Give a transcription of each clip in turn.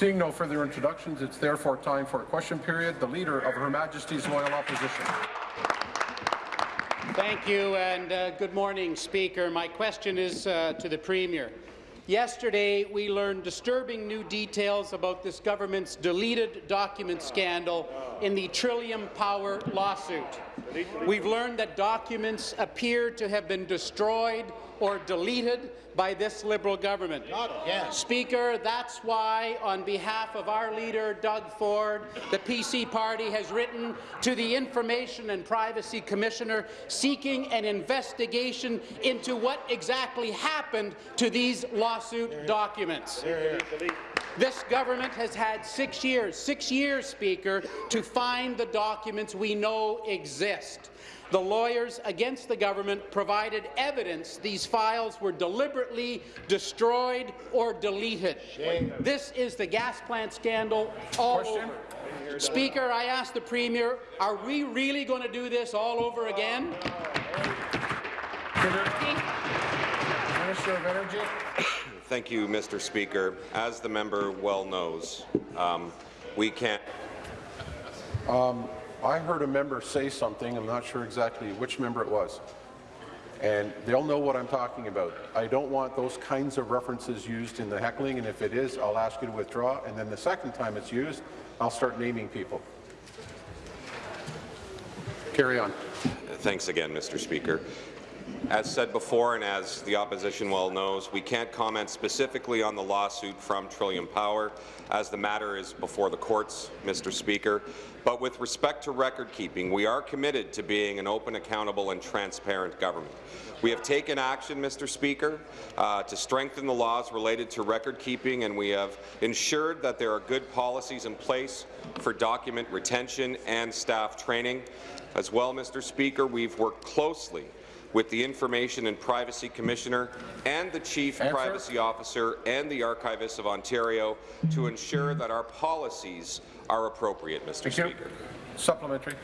Seeing no further introductions, it's therefore time for a question period. The Leader of Her Majesty's Loyal Opposition. Thank you, and uh, good morning, Speaker. My question is uh, to the Premier. Yesterday, we learned disturbing new details about this government's deleted document scandal in the Trillium Power lawsuit. We've learned that documents appear to have been destroyed or deleted by this Liberal government. Speaker, that's why, on behalf of our leader, Doug Ford, the PC party has written to the Information and Privacy Commissioner seeking an investigation into what exactly happened to these lawsuit documents. This government has had six years, six years, Speaker, to find the documents we know exist. The lawyers against the government provided evidence these files were deliberately destroyed or deleted. Shame. This is the gas plant scandal all Question? over. Speaker, I ask the Premier, are we really going to do this all over again? Minister of Energy. Thank you, Mr. Speaker. As the member well knows, um, we can't. Um, I heard a member say something, I'm not sure exactly which member it was, and they'll know what I'm talking about. I don't want those kinds of references used in the heckling, and if it is, I'll ask you to withdraw, and then the second time it's used, I'll start naming people. Carry on. Thanks again, Mr. Speaker. As said before, and as the opposition well knows, we can't comment specifically on the lawsuit from Trillium Power, as the matter is before the courts, Mr. Speaker. But with respect to record-keeping, we are committed to being an open, accountable and transparent government. We have taken action, Mr. Speaker, uh, to strengthen the laws related to record-keeping, and we have ensured that there are good policies in place for document retention and staff training. As well, Mr. Speaker, we've worked closely with the Information and Privacy Commissioner and the Chief Answer. Privacy Officer and the Archivist of Ontario to ensure that our policies are appropriate, Mr. Thank Speaker. You. Supplementary.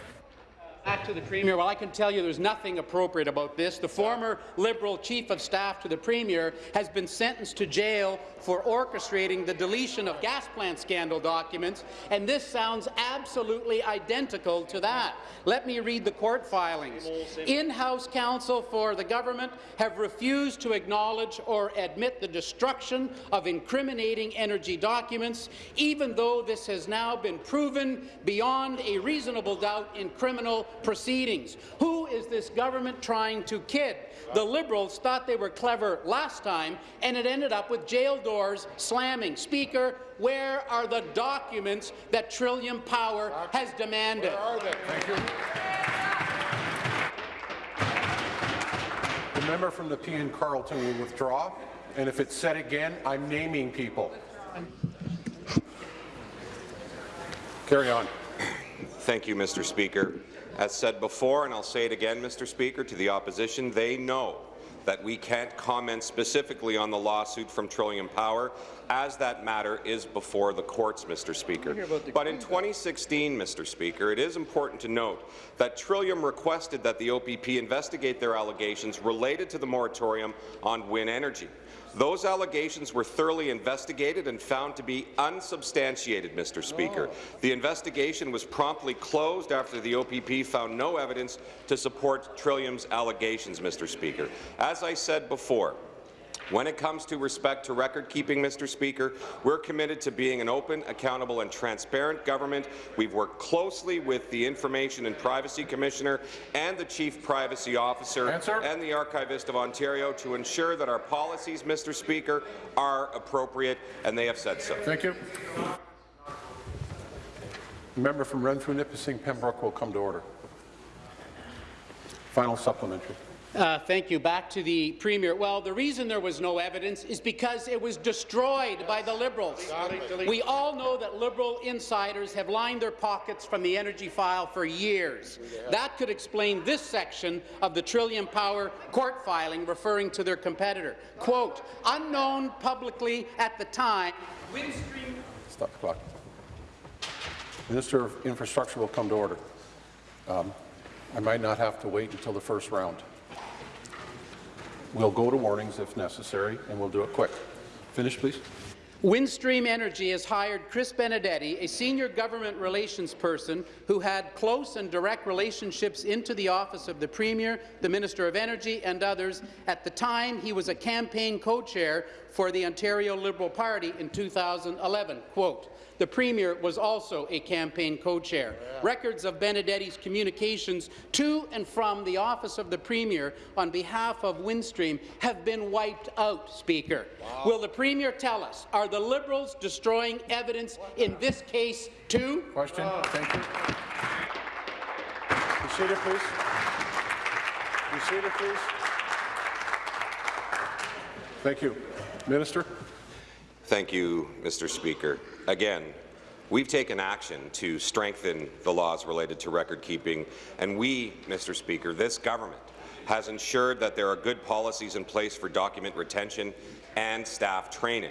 Back to the Premier. Well, I can tell you there's nothing appropriate about this. The former Liberal Chief of Staff to the Premier has been sentenced to jail for orchestrating the deletion of gas plant scandal documents, and this sounds absolutely identical to that. Let me read the court filings. In-house counsel for the government have refused to acknowledge or admit the destruction of incriminating energy documents, even though this has now been proven beyond a reasonable doubt in criminal proceedings. Who is this government trying to kid? The Liberals thought they were clever last time, and it ended up with jail doors slamming. Speaker, where are the documents that Trillium Power has demanded? Where are they? Thank you. The member from the Nepean Carleton will withdraw, and if it's said again, I'm naming people. Carry on. Thank you, Mr. Speaker. As said before, and I'll say it again, Mr. Speaker, to the opposition, they know that we can't comment specifically on the lawsuit from Trillium Power, as that matter is before the courts, Mr. Speaker. But in 2016, Mr. Speaker, it is important to note that Trillium requested that the OPP investigate their allegations related to the moratorium on wind energy. Those allegations were thoroughly investigated and found to be unsubstantiated, Mr. Speaker. Oh. The investigation was promptly closed after the OPP found no evidence to support Trillium's allegations, Mr. Speaker. As I said before, when it comes to respect to record-keeping, Mr. Speaker, we're committed to being an open, accountable and transparent government. We've worked closely with the Information and Privacy Commissioner and the Chief Privacy Officer Answer. and the Archivist of Ontario to ensure that our policies, Mr. Speaker, are appropriate, and they have said so. Thank you. The member from Renfrew, Nipissing, Pembroke will come to order. Final supplementary. Uh, thank you. Back to the Premier. Well, the reason there was no evidence is because it was destroyed by the Liberals. We all know that Liberal insiders have lined their pockets from the energy file for years. That could explain this section of the Trillium Power court filing referring to their competitor. Quote, unknown publicly at the time, Windstream... Stop the clock. Minister of Infrastructure will come to order. Um, I might not have to wait until the first round. We'll go to warnings if necessary, and we'll do it quick. Finish, please. Windstream Energy has hired Chris Benedetti, a senior government relations person who had close and direct relationships into the office of the Premier, the Minister of Energy and others at the time he was a campaign co-chair for the Ontario Liberal Party in 2011. Quote, the Premier was also a campaign co-chair. Yeah. Records of Benedetti's communications to and from the office of the Premier on behalf of Windstream have been wiped out, Speaker. Wow. Will the Premier tell us, are the Liberals destroying evidence in this case too? Question. Oh. Thank you. Be seated, please. Be seated, please. Thank you. Minister. Thank you, Mr. Speaker. Again, we've taken action to strengthen the laws related to record keeping, and we, Mr. Speaker, this government has ensured that there are good policies in place for document retention and staff training.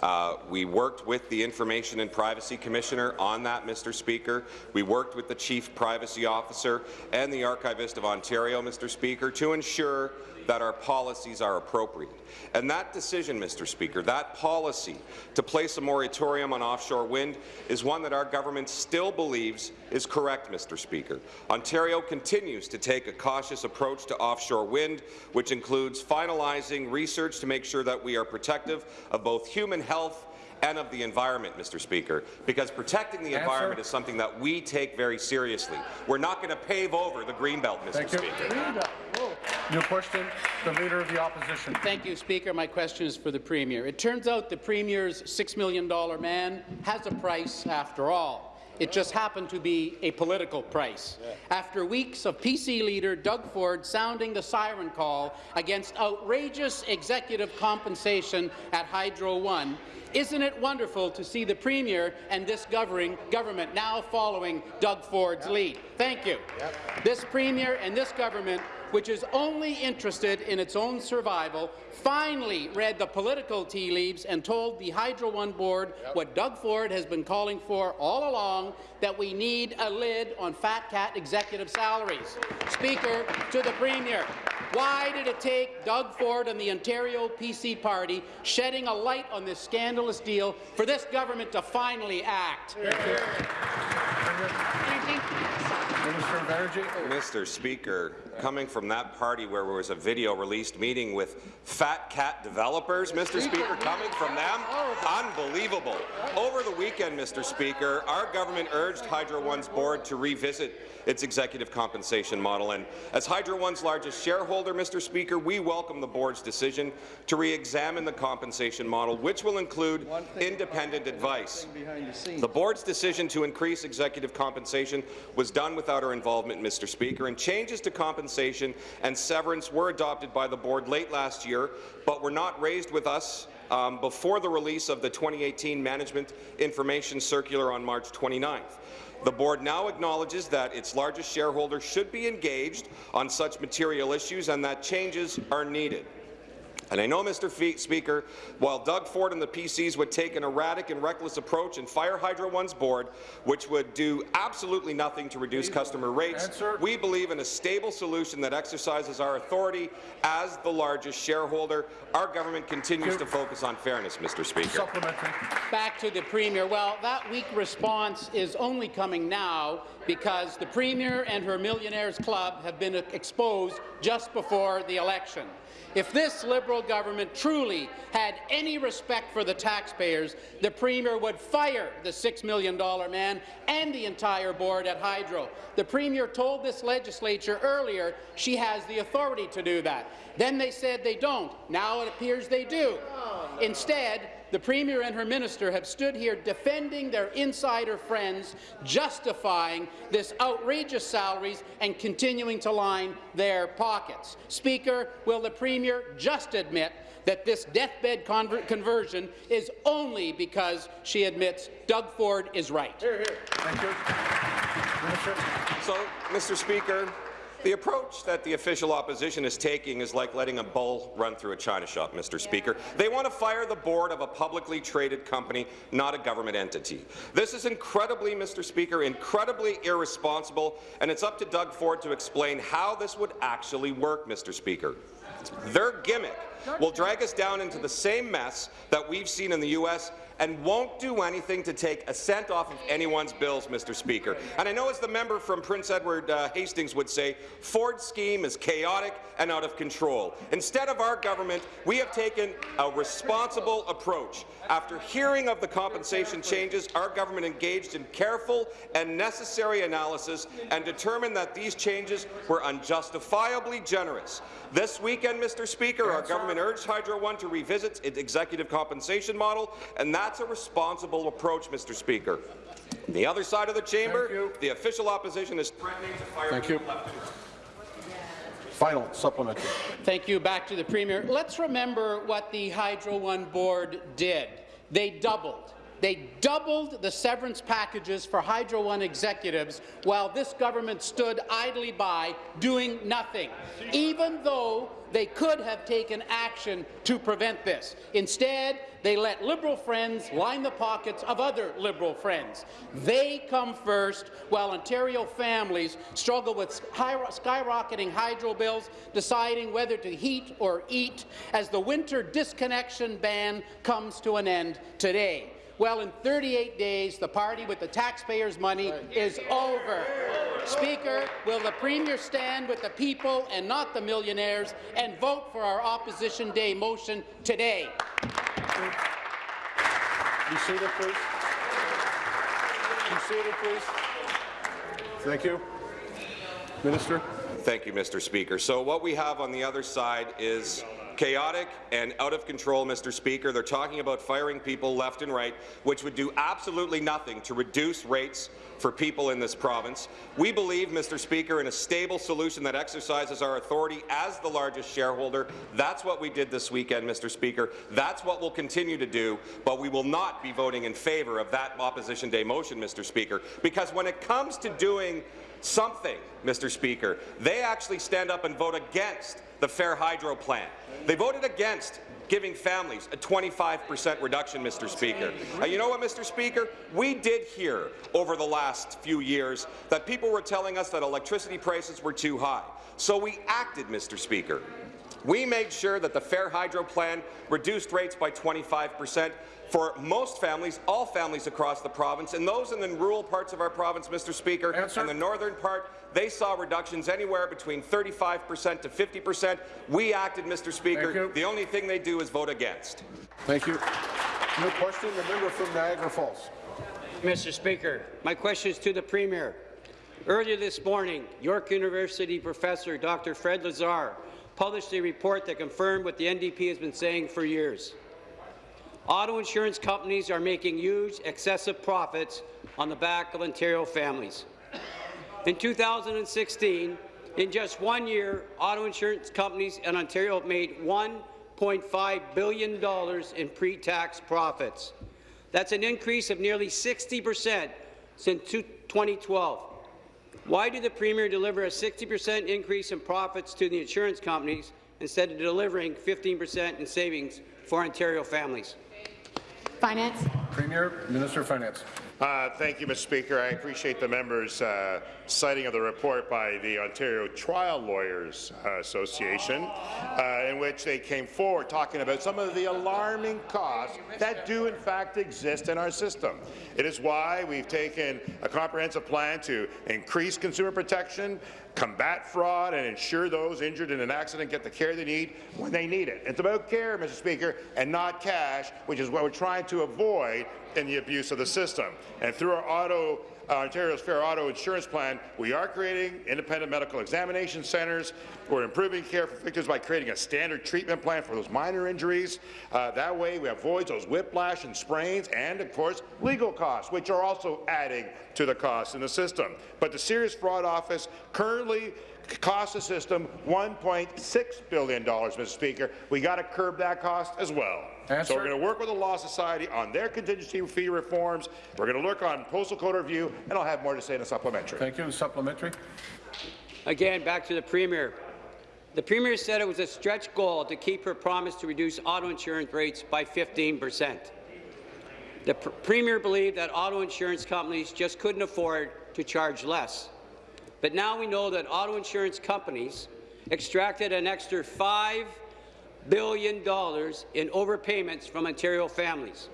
Uh, we worked with the Information and Privacy Commissioner on that, Mr. Speaker. We worked with the Chief Privacy Officer and the Archivist of Ontario, Mr. Speaker, to ensure that our policies are appropriate. And that decision, Mr. Speaker, that policy to place a moratorium on offshore wind is one that our government still believes is correct, Mr. Speaker. Ontario continues to take a cautious approach to offshore wind, which includes finalizing research to make sure that we are protective of both human health and of the environment, Mr. Speaker, because protecting the Answer. environment is something that we take very seriously. We're not going to pave over the Greenbelt, Mr. Thank Speaker. You. New question, the Leader of the Opposition. Thank you, Speaker. My question is for the Premier. It turns out the Premier's $6 million man has a price after all. It just happened to be a political price. Yeah. After weeks of PC leader Doug Ford sounding the siren call against outrageous executive compensation at Hydro One, isn't it wonderful to see the Premier and this governing government now following Doug Ford's lead? Thank you. This Premier and this government which is only interested in its own survival, finally read the political tea leaves and told the Hydro One board yep. what Doug Ford has been calling for all along, that we need a lid on fat cat executive salaries. Speaker, to the Premier, why did it take Doug Ford and the Ontario PC Party shedding a light on this scandalous deal for this government to finally act? Minister of Energy. Mr. Speaker, coming from that party where there was a video released meeting with fat cat developers, Mr. Speaker, coming from them, unbelievable. Over the weekend, Mr. Speaker, our government urged Hydro One's board to revisit its executive compensation model. And as Hydro One's largest shareholder, Mr. Speaker, we welcome the board's decision to re-examine the compensation model, which will include independent advice. The board's decision to increase executive compensation was done without our involvement, Mr. Speaker, and changes to compensation and severance were adopted by the board late last year, but were not raised with us um, before the release of the 2018 Management Information Circular on March 29th. The board now acknowledges that its largest shareholder should be engaged on such material issues and that changes are needed. And I know, Mr. Speaker, while Doug Ford and the PCs would take an erratic and reckless approach and fire Hydro One's board, which would do absolutely nothing to reduce customer rates, Answer. we believe in a stable solution that exercises our authority as the largest shareholder. Our government continues to focus on fairness, Mr. Speaker. Back to the Premier. Well, that weak response is only coming now because the Premier and her Millionaires Club have been exposed just before the election. If this Liberal government truly had any respect for the taxpayers, the Premier would fire the $6 million man and the entire board at Hydro. The Premier told this legislature earlier she has the authority to do that. Then they said they don't. Now it appears they do. Oh, Instead, the Premier and her minister have stood here defending their insider friends, justifying this outrageous salaries and continuing to line their pockets. Speaker, will the Premier just admit that this deathbed conversion is only because she admits Doug Ford is right. Here, here. Thank you. So, Mr. Speaker, the approach that the official opposition is taking is like letting a bull run through a china shop, Mr. Speaker. They want to fire the board of a publicly traded company, not a government entity. This is incredibly, Mr. Speaker, incredibly irresponsible, and it's up to Doug Ford to explain how this would actually work, Mr. Speaker. Their gimmick will drag us down into the same mess that we've seen in the U.S. and won't do anything to take a cent off of anyone's bills, Mr. Speaker. And I know as the member from Prince Edward uh, Hastings would say, Ford's scheme is chaotic and out of control. Instead of our government, we have taken a responsible approach. After hearing of the compensation changes, our government engaged in careful and necessary analysis and determined that these changes were unjustifiably generous. This weekend, Mr. Speaker, our government urged Hydro One to revisit its executive compensation model, and that's a responsible approach, Mr. Speaker. On the other side of the chamber, the official opposition is threatening to fire Thank you. left. Final supplementary. Thank you. Back to the Premier. Let's remember what the Hydro One board did. They doubled. They doubled the severance packages for Hydro One executives while this government stood idly by doing nothing, even though they could have taken action to prevent this. Instead, they let Liberal friends line the pockets of other Liberal friends. They come first, while Ontario families struggle with skyrocketing hydro bills, deciding whether to heat or eat as the winter disconnection ban comes to an end today. Well, in 38 days, the party with the taxpayers' money is over. Speaker, will the Premier stand with the people and not the millionaires and vote for our Opposition Day motion today? Be seated, please. Be seated, please. Thank you. Minister. Thank you, Mr. Speaker. So what we have on the other side is chaotic and out of control, Mr. Speaker. They're talking about firing people left and right, which would do absolutely nothing to reduce rates for people in this province. We believe, Mr. Speaker, in a stable solution that exercises our authority as the largest shareholder. That's what we did this weekend, Mr. Speaker. That's what we'll continue to do, but we will not be voting in favour of that Opposition Day motion, Mr. Speaker, because when it comes to doing something, Mr. Speaker, they actually stand up and vote against the Fair Hydro plan. They voted against giving families a 25% reduction, Mr. Speaker. You know what, Mr. Speaker? We did hear over the last few years that people were telling us that electricity prices were too high. So we acted, Mr. Speaker. We made sure that the Fair Hydro plan reduced rates by 25 percent for most families, all families across the province, and those in the rural parts of our province, Mr. Speaker, Answer. and the northern part, they saw reductions anywhere between 35 percent to 50 percent. We acted, Mr. Speaker. The only thing they do is vote against. Thank you. New question, the member from Niagara Falls. Mr. Speaker, my question is to the Premier. Earlier this morning, York University professor Dr. Fred Lazar published a report that confirmed what the NDP has been saying for years. Auto insurance companies are making huge, excessive profits on the back of Ontario families. In 2016, in just one year, auto insurance companies in Ontario made $1.5 billion in pre-tax profits. That's an increase of nearly 60 percent since 2012. Why did the Premier deliver a 60 percent increase in profits to the insurance companies instead of delivering 15 percent in savings for Ontario families? Finance. Premier, Minister of Finance. Uh, thank you, Mr. Speaker. I appreciate the members' uh, citing of the report by the Ontario Trial Lawyers uh, Association, uh, in which they came forward talking about some of the alarming costs that do in fact exist in our system. It is why we've taken a comprehensive plan to increase consumer protection, combat fraud, and ensure those injured in an accident get the care they need when they need it. It's about care, Mr. Speaker, and not cash, which is what we're trying to avoid in the abuse of the system. And through our auto Uh, Ontario's Fair Auto Insurance Plan, we are creating independent medical examination centres. We're improving care for victims by creating a standard treatment plan for those minor injuries. Uh, that way, we avoid those whiplash and sprains and, of course, legal costs, which are also adding to the costs in the system. But the Serious Fraud Office currently costs the system $1.6 billion, Mr. Speaker. We got to curb that cost as well. Answer. So we're going to work with the Law Society on their contingency fee reforms. We're going to look on postal code review, and I'll have more to say in a supplementary. Thank you. Supplementary. Again, back to the Premier. The Premier said it was a stretch goal to keep her promise to reduce auto insurance rates by 15 percent. The pr Premier believed that auto insurance companies just couldn't afford to charge less. But now we know that auto insurance companies extracted an extra $5 billion in overpayments from Ontario families.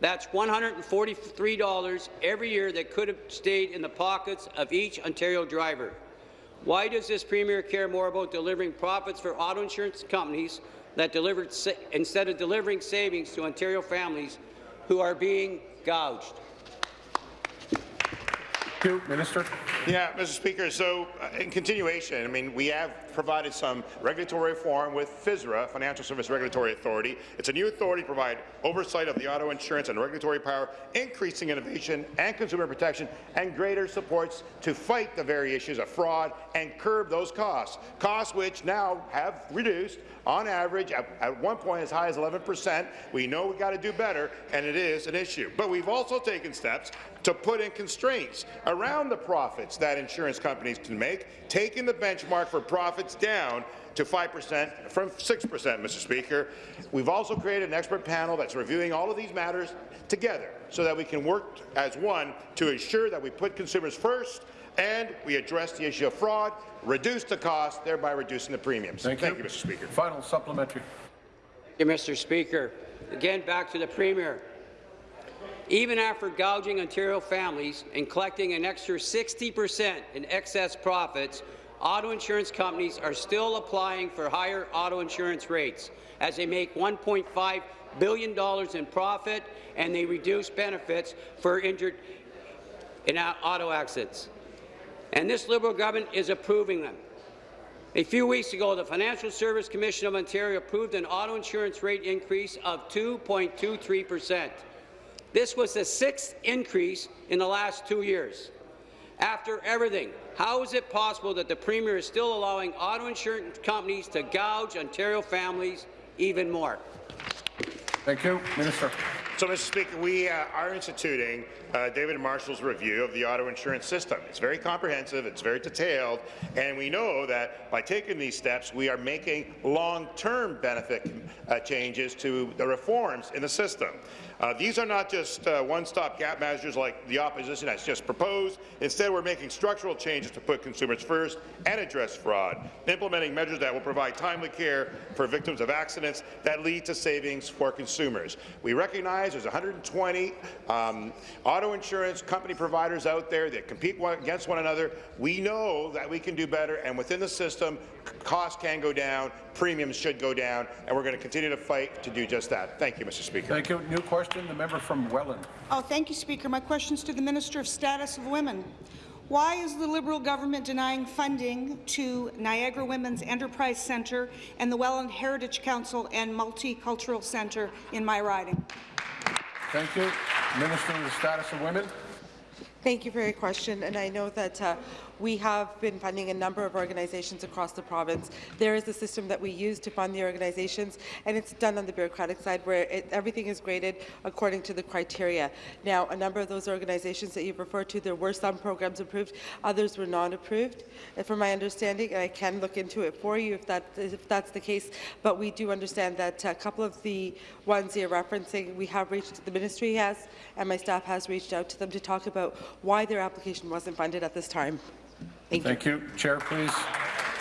That's $143 every year that could have stayed in the pockets of each Ontario driver. Why does this Premier care more about delivering profits for auto insurance companies that delivered instead of delivering savings to Ontario families who are being gouged? Thank you. Minister. Yeah, Mr. Speaker, so uh, in continuation, I mean, we have provided some regulatory reform with FSRA, Financial Service Regulatory Authority. It's a new authority to provide oversight of the auto insurance and regulatory power, increasing innovation and consumer protection, and greater supports to fight the very issues of fraud and curb those costs, costs which now have reduced on average at, at one point as high as 11 percent. We know we've got to do better, and it is an issue. But we've also taken steps to put in constraints around the profits that insurance companies can make, taking the benchmark for profits down to 5% from 6%, Mr. Speaker. We've also created an expert panel that's reviewing all of these matters together so that we can work as one to ensure that we put consumers first and we address the issue of fraud, reduce the cost, thereby reducing the premiums. Thank, Thank you. you, Mr. Speaker. Final supplementary. Thank you, Mr. Speaker. Again, back to the Premier. Even after gouging Ontario families and collecting an extra 60 percent in excess profits, auto insurance companies are still applying for higher auto insurance rates as they make $1.5 billion in profit and they reduce benefits for injured in auto accidents. And this Liberal government is approving them. A few weeks ago, the Financial Service Commission of Ontario approved an auto insurance rate increase of 2.23 percent. This was the sixth increase in the last two years. After everything, how is it possible that the Premier is still allowing auto insurance companies to gouge Ontario families even more? Thank you. Minister. So, Mr. Speaker, we uh, are instituting uh, David Marshall's review of the auto insurance system. It's very comprehensive, it's very detailed, and we know that by taking these steps, we are making long-term benefit uh, changes to the reforms in the system. Uh, these are not just uh, one-stop gap measures like the opposition has just proposed. Instead, we're making structural changes to put consumers first and address fraud, implementing measures that will provide timely care for victims of accidents that lead to savings for consumers. We recognize there's 120 um, auto insurance company providers out there that compete against one another. We know that we can do better, and within the system, costs can go down, premiums should go down, and we're going to continue to fight to do just that. Thank you, Mr. Speaker. Thank you. New question, the member from Welland. Oh, thank you, Speaker. My question is to the Minister of Status of Women. Why is the Liberal government denying funding to Niagara Women's Enterprise Centre and the Welland Heritage Council and Multicultural Centre in my riding? Thank you. Minister of the Status of Women. Thank you for your question, and I know that uh, we have been funding a number of organizations across the province. There is a system that we use to fund the organizations, and it's done on the bureaucratic side where it, everything is graded according to the criteria. Now, a number of those organizations that you've referred to, there were some programs approved, others were not approved, from my understanding, and I can look into it for you if, that, if that's the case, but we do understand that a couple of the ones you're referencing, we have reached, the ministry has, and my staff has reached out to them to talk about why their application wasn't funded at this time. Thank, Thank you. you. Chair, please.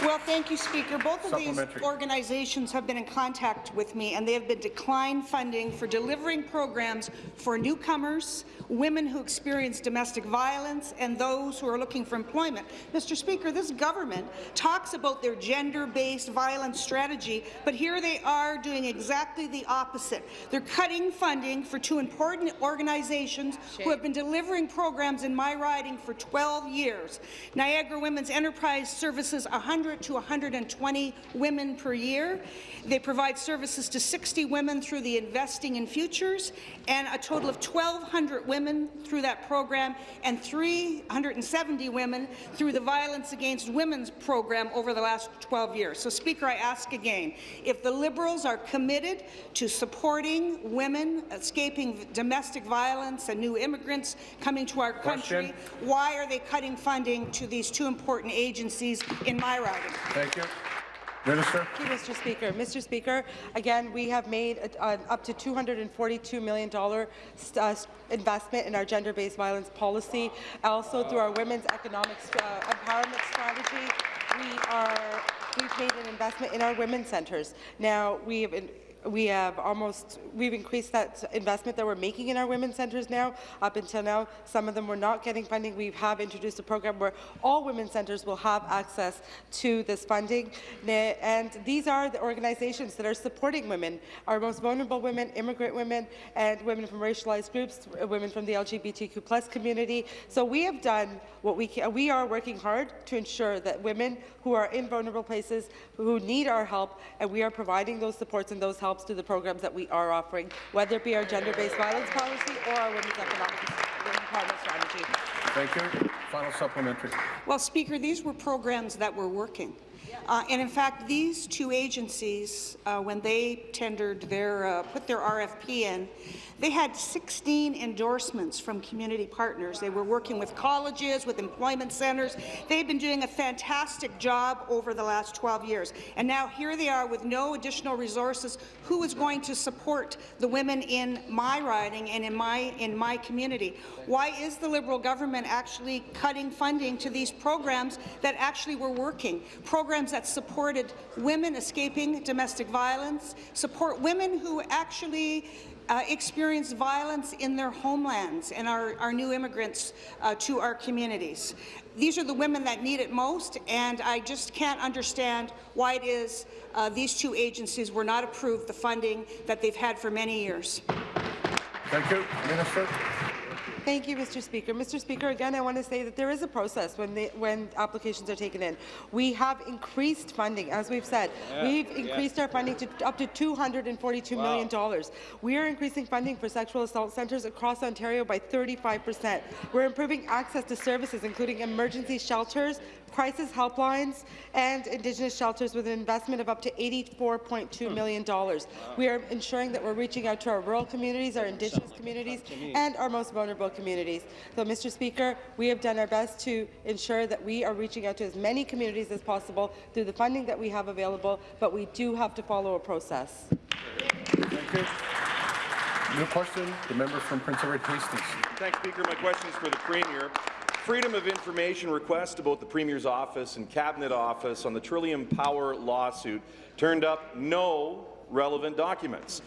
Well, thank you, Speaker. Both of these organizations have been in contact with me, and they have been declined funding for delivering programs for newcomers, women who experience domestic violence, and those who are looking for employment. Mr. Speaker, this government talks about their gender-based violence strategy, but here they are doing exactly the opposite. They're cutting funding for two important organizations Shame. who have been delivering programs in my riding for 12 years. Niagara Women's Enterprise services 100 100 to 120 women per year. They provide services to 60 women through the Investing in Futures and a total of 1,200 women through that program and 370 women through the Violence Against Women's program over the last 12 years. So, Speaker, I ask again, if the Liberals are committed to supporting women escaping domestic violence and new immigrants coming to our country, Question. why are they cutting funding to these two important agencies in my riding? Thank you. Minister. Thank you, Mr. Speaker. Mr. Speaker, again, we have made an up to $242 million uh, investment in our gender-based violence policy. Also, through our women's economic uh, empowerment strategy, we are we've made an investment in our women's centres. Now, we have we have almost, we've increased that investment that we're making in our women's centres now. Up until now, some of them were not getting funding. We have introduced a program where all women's centres will have access to this funding. And these are the organizations that are supporting women, our most vulnerable women, immigrant women, and women from racialized groups, women from the LGBTQ plus community. So we have done what we can. We are working hard to ensure that women who are in vulnerable places, who need our help, and we are providing those supports and those helps to the programs that we are offering, whether it be our gender-based violence policy or our women's economic empowerment strategy. Thank you. Final supplementary. Well, Speaker, these were programs that were working. Uh, and in fact, these two agencies, uh, when they tendered their, uh, put their RFP in, they had 16 endorsements from community partners. They were working with colleges, with employment centres. They've been doing a fantastic job over the last 12 years. And now here they are with no additional resources. Who is going to support the women in my riding and in my, in my community? Why is the Liberal government actually cutting funding to these programs that actually were working? Programs that supported women escaping domestic violence, support women who actually uh, experience violence in their homelands and our, our new immigrants uh, to our communities. These are the women that need it most, and I just can't understand why it is uh, these two agencies were not approved the funding that they've had for many years. Thank you. Minister. Thank you, Mr. Speaker. Mr. Speaker, again, I want to say that there is a process when, they, when applications are taken in. We have increased funding, as we've said. we've increased our funding to up to $242 million. We are increasing funding for sexual assault centres across Ontario by 35 percent. We're improving access to services, including emergency shelters, crisis helplines, and Indigenous shelters with an investment of up to $84.2 million. dollars. We are ensuring that we're reaching out to our rural communities, our Indigenous communities, and our most vulnerable communities. So, Mr. Speaker, we have done our best to ensure that we are reaching out to as many communities as possible through the funding that we have available, but we do have to follow a process. Thank you. New question, the member from Prince Edward Hastings. Thanks, Speaker. My question is for the Premier. Freedom of Information request about the Premier's office and Cabinet office on the Trillium Power lawsuit turned up no relevant documents.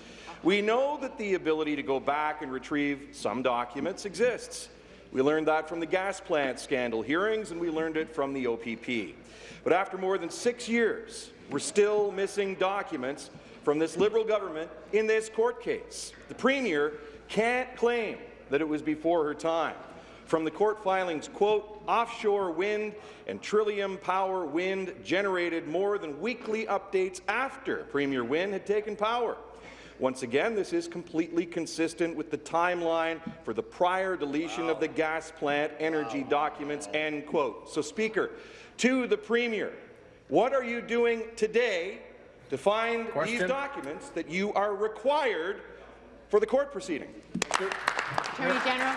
We know that the ability to go back and retrieve some documents exists. We learned that from the gas plant scandal hearings, and we learned it from the OPP. But after more than six years, we're still missing documents from this Liberal government in this court case. The Premier can't claim that it was before her time. From the court filings, quote, offshore wind and Trillium Power Wind generated more than weekly updates after Premier Wynne had taken power. Once again, this is completely consistent with the timeline for the prior deletion of the gas plant energy documents, end quote. So, Speaker, to the Premier, what are you doing today to find Question. these documents that you are required for the court proceeding? Attorney General.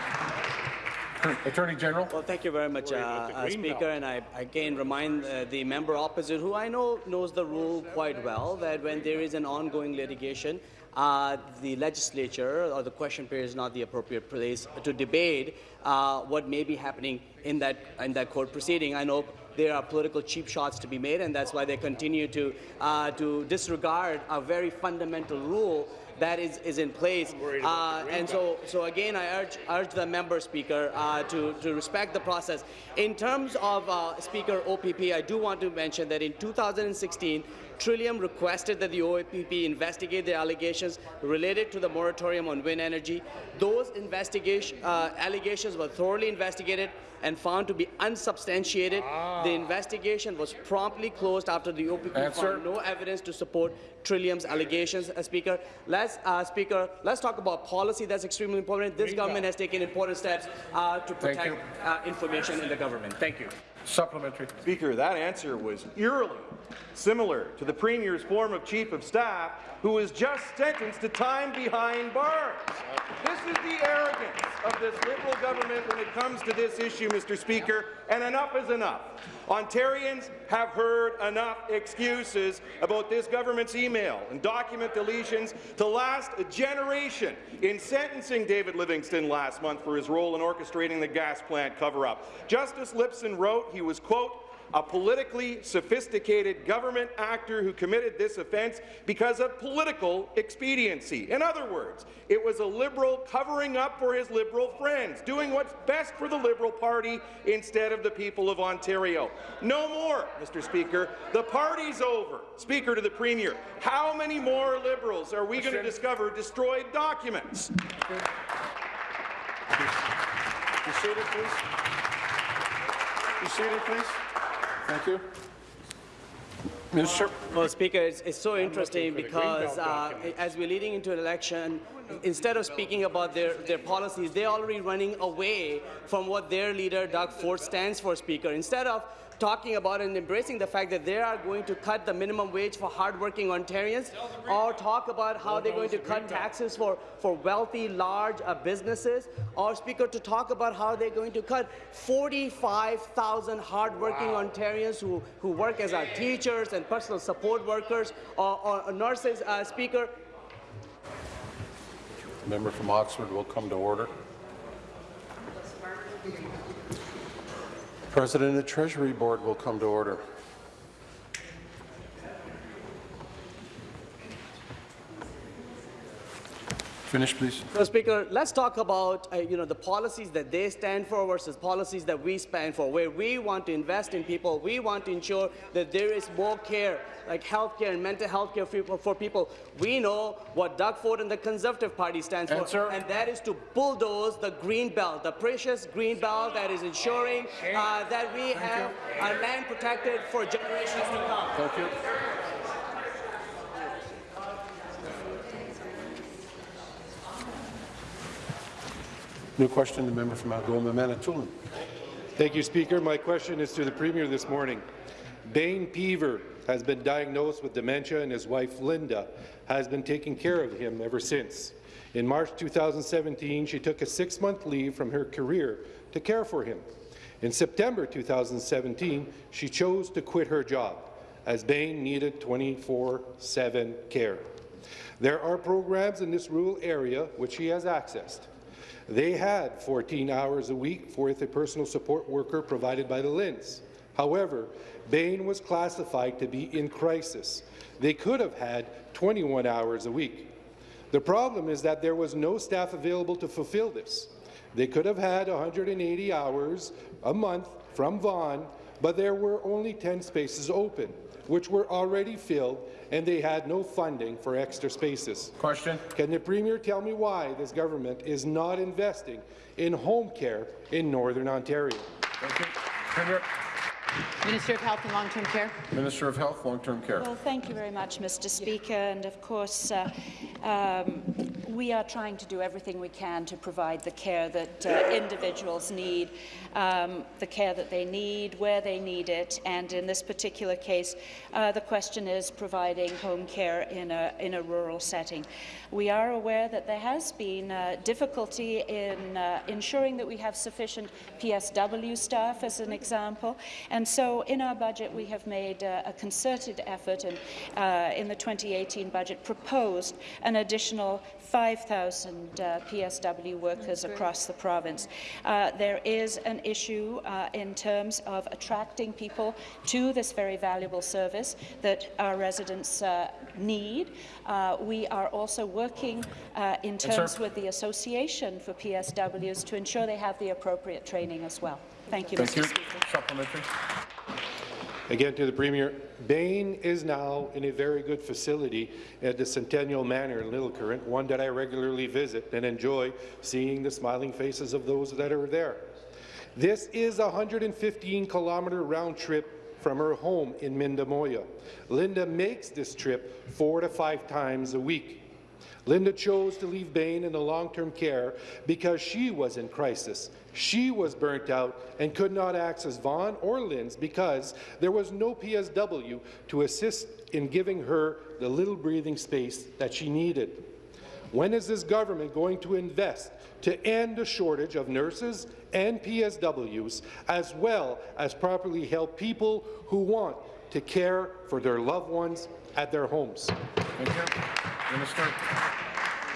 Attorney General. Well, thank you very much, uh, uh, Speaker. And I again remind uh, the member opposite, who I know knows the rule quite well, that when there is an ongoing litigation, uh, the legislature or the question period is not the appropriate place to debate uh, what may be happening in that in that court proceeding. I know there are political cheap shots to be made, and that's why they continue to uh, to disregard a very fundamental rule that is, is in place. Uh, and so, so again, I urge, urge the member speaker uh, to, to respect the process. In terms of uh, Speaker OPP, I do want to mention that in 2016, Trillium requested that the OAPP investigate the allegations related to the moratorium on wind energy. Those investigation uh, allegations were thoroughly investigated and found to be unsubstantiated. The investigation was promptly closed after the OPP Answer. found no evidence to support Trillium's allegations. Uh, Speaker, let's uh, Speaker, let's talk about policy. That's extremely important. This government has taken important steps uh, to protect uh, information in the government. Thank you. Supplementary. Speaker, that answer was eerily similar to the Premier's former Chief of Staff, who was just sentenced to time behind bars. This is the arrogance of this Liberal government when it comes to this issue, Mr. Speaker, and enough is enough. Ontarians have heard enough excuses about this government's email and document deletions to last a generation in sentencing David Livingston last month for his role in orchestrating the gas plant cover-up. Justice Lipson wrote he was, quote, a politically sophisticated government actor who committed this offence because of political expediency. In other words, it was a Liberal covering up for his Liberal friends, doing what's best for the Liberal Party instead of the people of Ontario. No more, Mr. Speaker. The party's over. Speaker to the Premier, how many more Liberals are we going to discover destroyed documents? Be seated, please. Be seated, please. Thank you. Mr. Well, Speaker, it's, it's so interesting because uh, as we're leading into an election, instead of speaking about their, their policies, they're already running away from what their leader, Doug Ford, stands for, Speaker. Instead of talking about and embracing the fact that they are going to cut the minimum wage for hardworking Ontarians, or talk about how they're going to cut taxes for, for wealthy, large uh, businesses, or Speaker, to talk about how they're going to cut 45,000 hardworking Ontarians who, who work as our teachers and personal support workers or, or nurses, uh, Speaker. Member from Oxford will come to order. President the Treasury Board will come to order. Finish, please. So, Speaker, let's talk about uh, you know the policies that they stand for versus policies that we stand for. Where we want to invest in people, we want to ensure that there is more care, like health care and mental health care for, for people. We know what Doug Ford and the Conservative Party stands Answer. for, and that is to bulldoze the green belt, the precious green belt that is ensuring uh, that we have our land protected for generations to come. Thank you. New question, the member from Algoma, Manitoulin. Thank you, Speaker. My question is to the Premier this morning. Bain Peaver has been diagnosed with dementia and his wife, Linda, has been taking care of him ever since. In March 2017, she took a six-month leave from her career to care for him. In September 2017, she chose to quit her job as Bain needed 24-7 care. There are programs in this rural area which he has accessed. They had 14 hours a week with a personal support worker provided by the LHINs. However, Bain was classified to be in crisis. They could have had 21 hours a week. The problem is that there was no staff available to fulfill this. They could have had 180 hours a month from VON, but there were only 10 spaces open, which were already filled, and they had no funding for extra spaces. Question. Can the Premier tell me why this government is not investing in home care in Northern Ontario? Thank you. Premier. Minister of Health and Long-Term Care. Minister of Health, Long-Term Care. Well, thank you very much, Mr. Speaker. And of course, uh, um, we are trying to do everything we can to provide the care that uh, individuals need, um, the care that they need, where they need it. And in this particular case, uh, the question is providing home care in a, in a rural setting. We are aware that there has been uh, difficulty in uh, ensuring that we have sufficient PSW staff, as an example. And so in our budget, we have made uh, a concerted effort and uh, in the 2018 budget proposed an additional 5,000 uh, PSW workers across the province. Uh, there is an issue uh, in terms of attracting people to this very valuable service that our residents uh, need. Uh, we are also working uh, in terms with the Association for PSWs to ensure they have the appropriate training as well. Thank you, Thank Mr. you. Speaker. Supplementary. Again to the Premier, Bain is now in a very good facility at the Centennial Manor in Little Current, one that I regularly visit and enjoy seeing the smiling faces of those that are there. This is a 115-kilometre round trip from her home in Mindemoya. Linda makes this trip four to five times a week. Linda chose to leave Bain in the long-term care because she was in crisis. She was burnt out and could not access VON or LHINs because there was no PSW to assist in giving her the little breathing space that she needed. When is this government going to invest to end the shortage of nurses and PSWs, as well as properly help people who want to care for their loved ones at their homes? Thank you. Minister.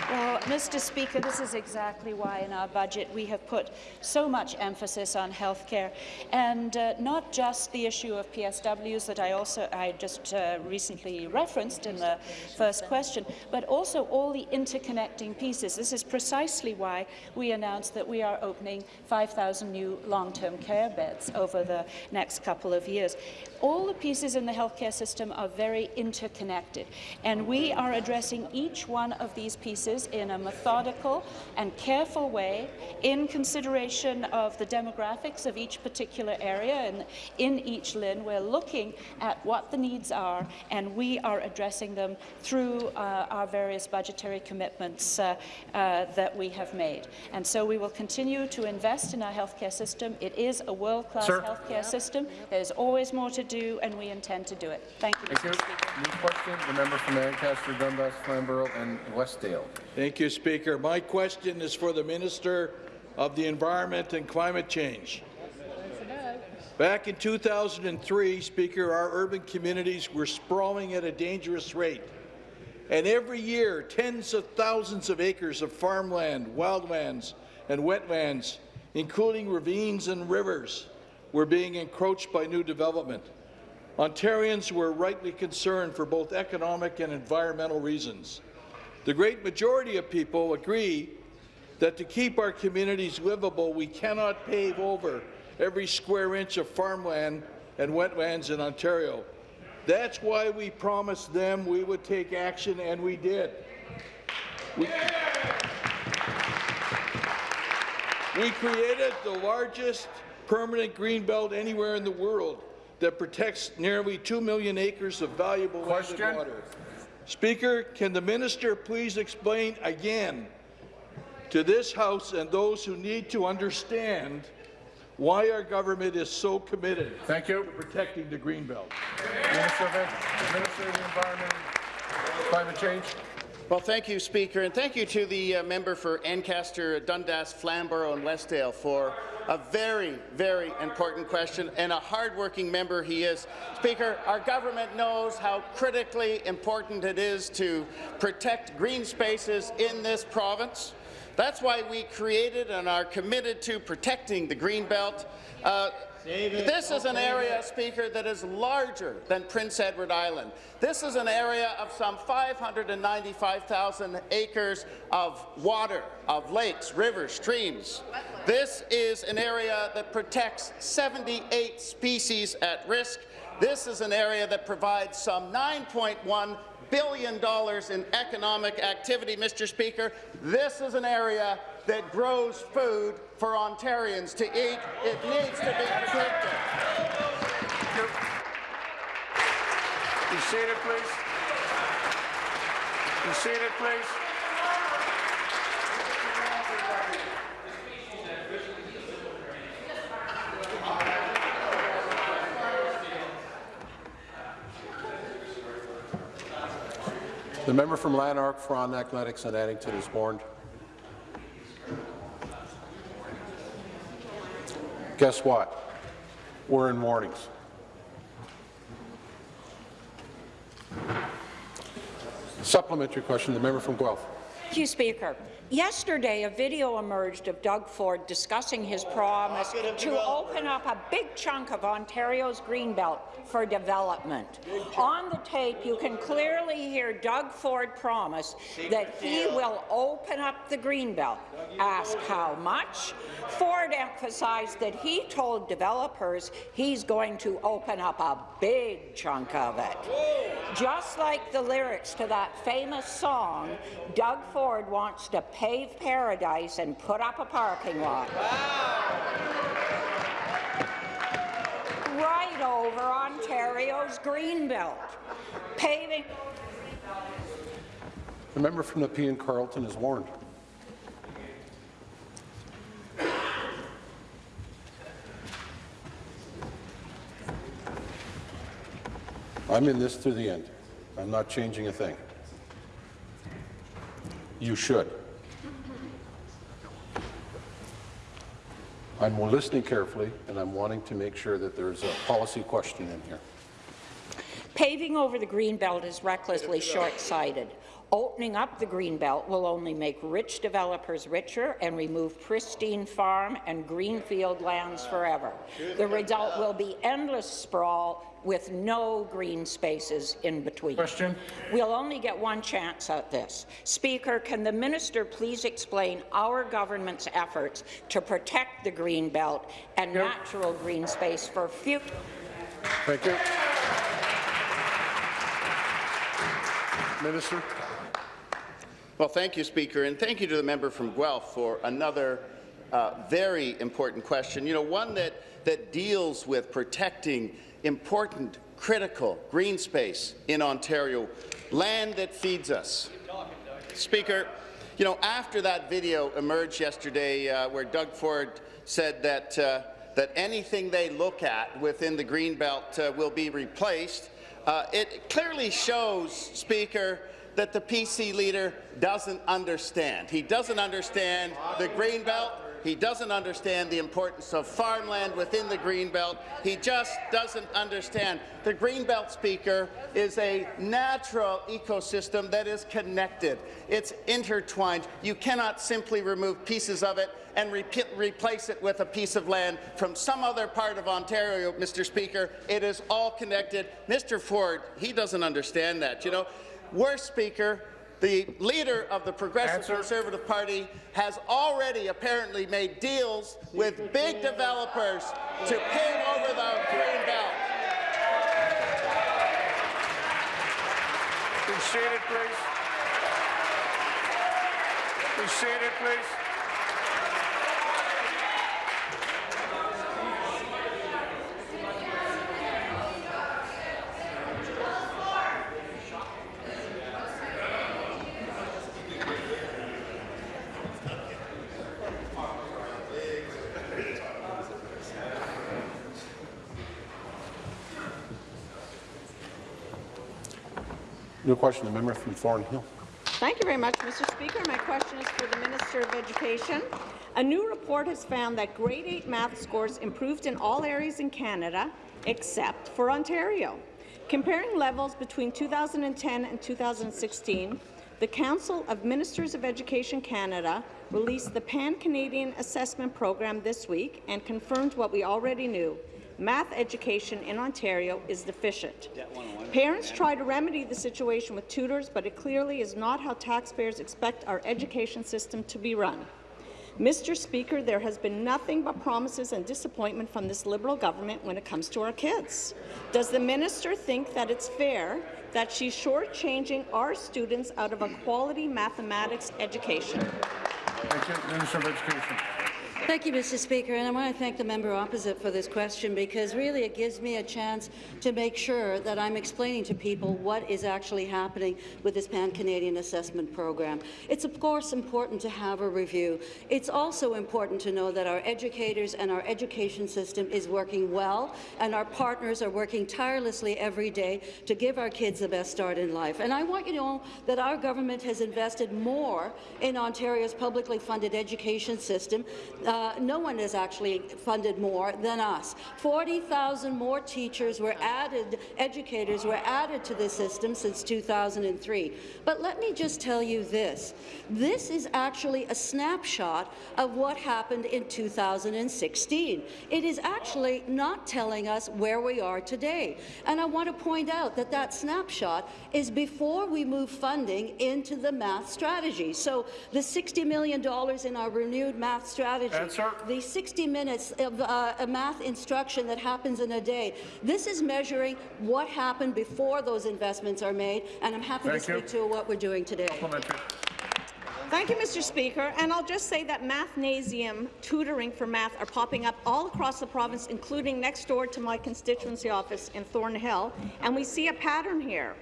Well, Mr. Speaker, this is exactly why in our budget we have put so much emphasis on healthcare, and uh, not just the issue of PSWs that I also I just uh, recently referenced in the first question, but also all the interconnecting pieces. This is precisely why we announced that we are opening 5,000 new long-term care beds over the next couple of years. All the pieces in the healthcare system are very interconnected, and we are addressing each one of these pieces in a methodical and careful way in consideration of the demographics of each particular area and in each LHIN. We're looking at what the needs are, and we are addressing them through uh, our various budgetary commitments uh, uh, that we have made. And so we will continue to invest in our healthcare system. It is a world-class healthcare system. There's always more to do, and we intend to do it. Thank you, Thank you. Mr. Speaker. New question, the member from Ancaster, Dundas, Flamborough and Westdale. Thank you, Speaker. My question is for the Minister of the Environment and Climate Change. Back in 2003, Speaker, our urban communities were sprawling at a dangerous rate. And every year, tens of thousands of acres of farmland, wildlands, and wetlands, including ravines and rivers, were being encroached by new development. Ontarians were rightly concerned for both economic and environmental reasons. The great majority of people agree that to keep our communities livable, we cannot pave over every square inch of farmland and wetlands in Ontario. That's why we promised them we would take action, and we did. We, we created the largest permanent green belt anywhere in the world that protects nearly 2 million acres of valuable land and water. Speaker, can the minister please explain again to this House and those who need to understand why our government is so committed Thank you. to protecting the Greenbelt? Minister of, Minister of the Environment Climate Change. Well, thank you, Speaker, and thank you to the uh, member for Ancaster, Dundas, Flamborough and Westdale for a very, very important question, and a hardworking member he is. Speaker, our government knows how critically important it is to protect green spaces in this province. That's why we created and are committed to protecting the Greenbelt. Uh, this is an area, Speaker, that is larger than Prince Edward Island. This is an area of some 595,000 acres of water, of lakes, rivers, streams. This is an area that protects 78 species at risk. This is an area that provides some 9.1 billion dollars in economic activity, Mr. Speaker. This is an area that grows food for Ontarians to eat. It needs to be protected. Be seated, please. Be seated, please. The member from Lanark, Frontenac, Lennox and Addington is warned. Guess what? We're in warnings. Supplementary question, the member from Guelph. Thank you, Speaker. Yesterday, a video emerged of Doug Ford discussing his promise to open up a big chunk of Ontario's Greenbelt for development. On the tape, you can clearly hear Doug Ford promise that he will open up the Greenbelt. Ask how much? Ford emphasized that he told developers he's going to open up a big chunk of it. Just like the lyrics to that famous song, Doug Ford wants to pave paradise and put up a parking lot. Right over Ontario's Greenbelt. Paving The member from Nepean Carleton is warned. I'm in this to the end. I'm not changing a thing. You should. I'm listening carefully, and I'm wanting to make sure that there's a policy question in here. Paving over the Greenbelt is recklessly short-sighted. Opening up the Greenbelt will only make rich developers richer and remove pristine farm and greenfield lands forever. The result will be endless sprawl with no green spaces in between. Question. We'll only get one chance at this. Speaker, can the minister please explain our government's efforts to protect the green belt and yep. natural green space for future? Thank you. Minister. Well, thank you, Speaker, and thank you to the member from Guelph for another uh, very important question. You know, one that, that deals with protecting important, critical green space in Ontario, land that feeds us. Speaker, you know, after that video emerged yesterday uh, where Doug Ford said that, uh, that anything they look at within the Greenbelt uh, will be replaced, uh, it clearly shows, Speaker, that the PC leader doesn't understand. He doesn't understand the Greenbelt. He doesn't understand the importance of farmland within the Greenbelt. He just doesn't understand. The Greenbelt, Speaker, is a natural ecosystem that is connected. It's intertwined. You cannot simply remove pieces of it and re replace it with a piece of land from some other part of Ontario, Mr. Speaker. It is all connected. Mr. Ford, he doesn't understand that. You know, Worst Speaker, the leader of the Progressive Answer. Conservative Party has already apparently made deals with big developers to pave over the green belt. Be seated, please. Be seated, please. New question, the member from Thornhill. Thank you very much, Mr. Speaker. My question is for the Minister of Education. A new report has found that grade 8 math scores improved in all areas in Canada except for Ontario. Comparing levels between 2010 and 2016, the Council of Ministers of Education Canada released the Pan-Canadian Assessment Program this week and confirmed what we already knew, math education in Ontario is deficient. Parents try to remedy the situation with tutors, but it clearly is not how taxpayers expect our education system to be run. Mr. Speaker, there has been nothing but promises and disappointment from this Liberal government when it comes to our kids. Does the minister think that it's fair that she's shortchanging our students out of a quality mathematics education? Thank you. Minister of Education. Thank you, Mr. Speaker, and I want to thank the member opposite for this question because really it gives me a chance to make sure that I'm explaining to people what is actually happening with this Pan-Canadian Assessment Program. It's of course important to have a review. It's also important to know that our educators and our education system is working well and our partners are working tirelessly every day to give our kids the best start in life. And I want you to know that our government has invested more in Ontario's publicly funded education system uh, uh, no one has actually funded more than us. 40,000 more teachers were added, educators were added to the system since 2003. But let me just tell you this. This is actually a snapshot of what happened in 2016. It is actually not telling us where we are today. And I want to point out that that snapshot is before we move funding into the math strategy. So the $60 million in our renewed math strategy Answer. The 60 minutes of uh, math instruction that happens in a day. This is measuring what happened before those investments are made, and I'm happy Thank to speak you. to what we're doing today. Thank you, Mr. Speaker. And I'll just say that Mathnasium tutoring for math are popping up all across the province, including next door to my constituency office in Thornhill. And we see a pattern here.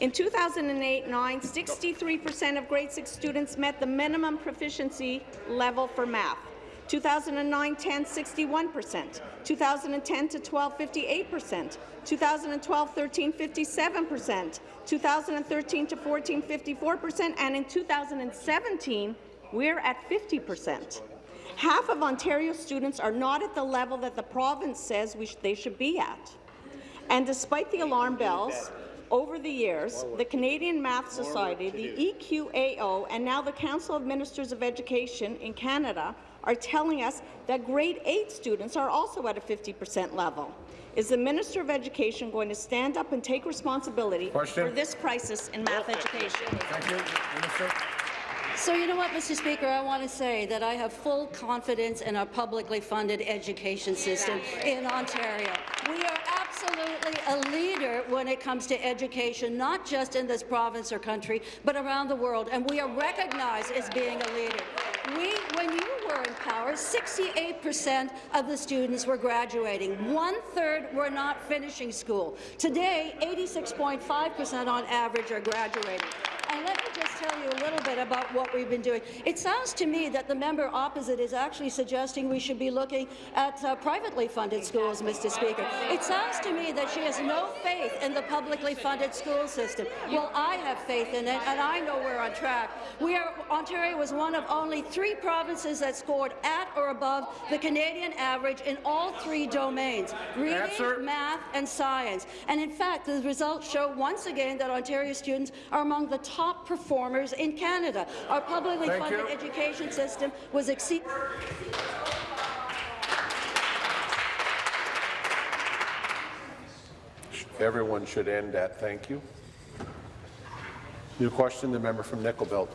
In 2008-9, 63% of grade 6 students met the minimum proficiency level for math. 2009-10, 61%, 2010 to 12, 58%, 2012-13, 57%, 2013 to 14, 54%, and in 2017, we're at 50%. Half of Ontario students are not at the level that the province says sh they should be at. And despite the alarm bells, Over the years, the Canadian Math Society, the EQAO, and now the Council of Ministers of Education in Canada are telling us that grade 8 students are also at a 50% level. Is the Minister of Education going to stand up and take responsibility Question. for this crisis in math education? Thank you. Minister. So you know what, Mr. Speaker, I want to say that I have full confidence in our publicly funded education system in Ontario. We are absolutely a leader when it comes to education, not just in this province or country, but around the world, and we are recognized as being a leader. We, when you were in power, 68% of the students were graduating. One-third were not finishing school. Today, 86.5% on average are graduating. And let me just tell you a little bit about what we've been doing. It sounds to me that the member opposite is actually suggesting we should be looking at uh, privately funded schools, Mr. Speaker. It sounds to me that she has no faith in the publicly funded school system. Well, I have faith in it, and I know we're on track. We are, Ontario was one of only three provinces that scored at or above the Canadian average in all three domains, reading, Answer. math, and science. And in fact, the results show once again that Ontario students are among the top performers in Canada. Our publicly Thank funded you. education system was exceed. Everyone should end at thank you. New question, the member from Nickel Belt.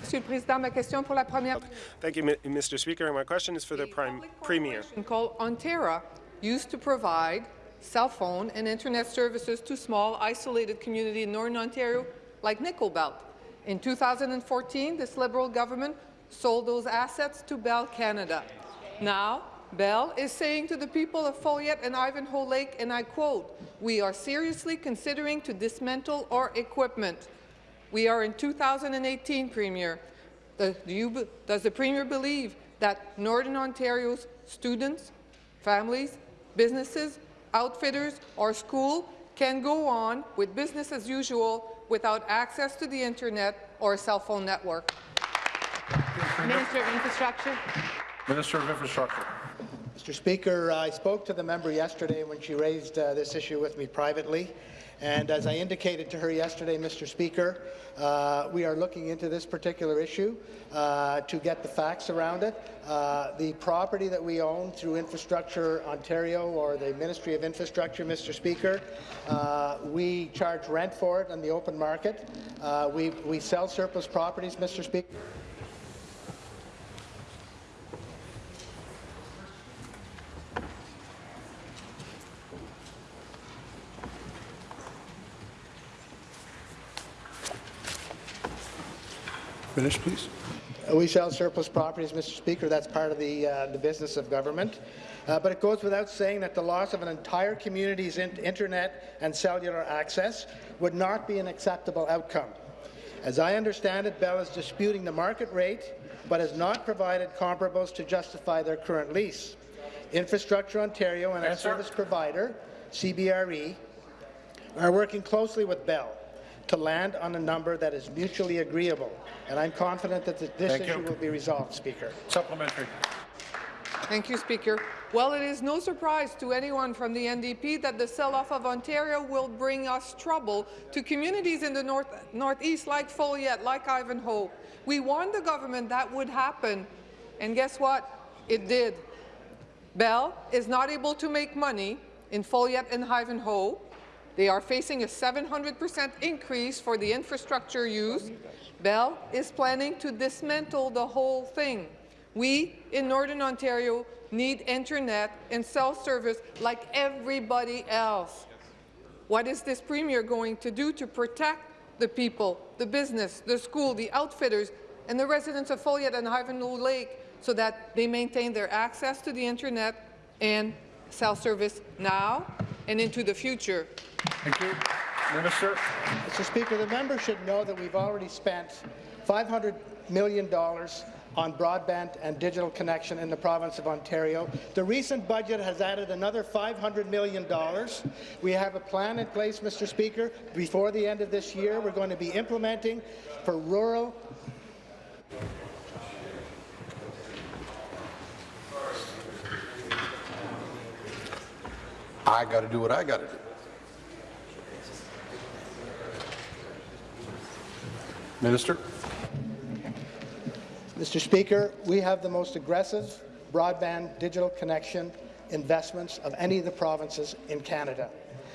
Monsieur le Président, ma question pour la première. Thank you, Mr. Speaker. My question is for the Prime Premier. called Ontera used to provide cell phone and internet services to small, isolated communities in Northern Ontario like Nickel Belt. In 2014, this Liberal government sold those assets to Bell Canada. Now, Bell is saying to the people of Foleyet and Ivanhoe Lake, and I quote, we are seriously considering to dismantle our equipment. We are in 2018, Premier. The- do you does the Premier believe that Northern Ontario's students, families, businesses, outfitters, or school can go on with business as usual without access to the internet or a cell phone network? Minister of Infrastructure. Minister of Infrastructure. Mr. Speaker, I spoke to the member yesterday when she raised uh, this issue with me privately. And as I indicated to her yesterday, Mr. Speaker, uh, we are looking into this particular issue uh, to get the facts around it. Uh, the property that we own through Infrastructure Ontario or the Ministry of Infrastructure, Mr. Speaker, uh, we charge rent for it on the open market. Uh, we, we sell surplus properties, Mr. Speaker. Finish, please. Uh, We sell surplus properties, Mr. Speaker. That's part of the, uh, the business of government. Uh, but it goes without saying that the loss of an entire community's in internet and cellular access would not be an acceptable outcome. As I understand it, Bell is disputing the market rate, but has not provided comparables to justify their current lease. Infrastructure Ontario and its Answer. service provider, CBRE, are working closely with Bell to land on a number that is mutually agreeable, and I'm confident that this Thank you. issue will be resolved, Speaker. Supplementary. Thank you, Speaker. Well, it is no surprise to anyone from the NDP that the sell-off of Ontario will bring us trouble to communities in the north, northeast like Foleyet, like Ivanhoe. We warned the government that would happen, and guess what? It did. Bell is not able to make money in Foleyet and Ivanhoe. They are facing a 700% increase for the infrastructure used. Bell is planning to dismantle the whole thing. We in Northern Ontario need internet and cell service like everybody else. What is this Premier going to do to protect the people, the business, the school, the outfitters, and the residents of Foleyet and Ivanhoe Lake so that they maintain their access to the internet and cell service now and into the future? Thank you. Minister. Mr. Speaker, the member should know that we've already spent $500 million on broadband and digital connection in the province of Ontario. The recent budget has added another $500 million. We have a plan in place, Mr. Speaker. Before the end of this year, we're going to be implementing for rural I got to do what I got to do. Minister. Mr. Speaker, we have the most aggressive broadband digital connection investments of any of the provinces in Canada.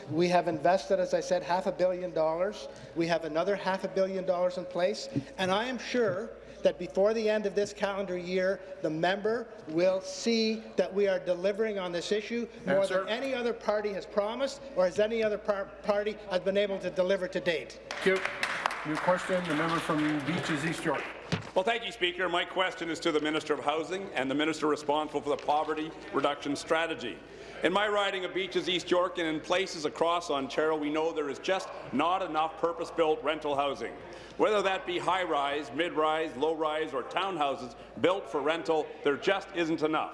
We have invested, as I said, half a billion dollars. We have another half a billion dollars in place, and I am sure that before the end of this calendar year, the member will see that we are delivering on this issue more Answer. than any other party has promised or as any other par party has been able to deliver to date. Thank you. New question, the member from Beaches East York. Well, thank you, Speaker. My question is to the Minister of Housing and the Minister responsible for the poverty reduction strategy. In my riding of Beaches, East York, and in places across Ontario, we know there is just not enough purpose-built rental housing. Whether that be high-rise, mid-rise, low-rise, or townhouses built for rental, there just isn't enough.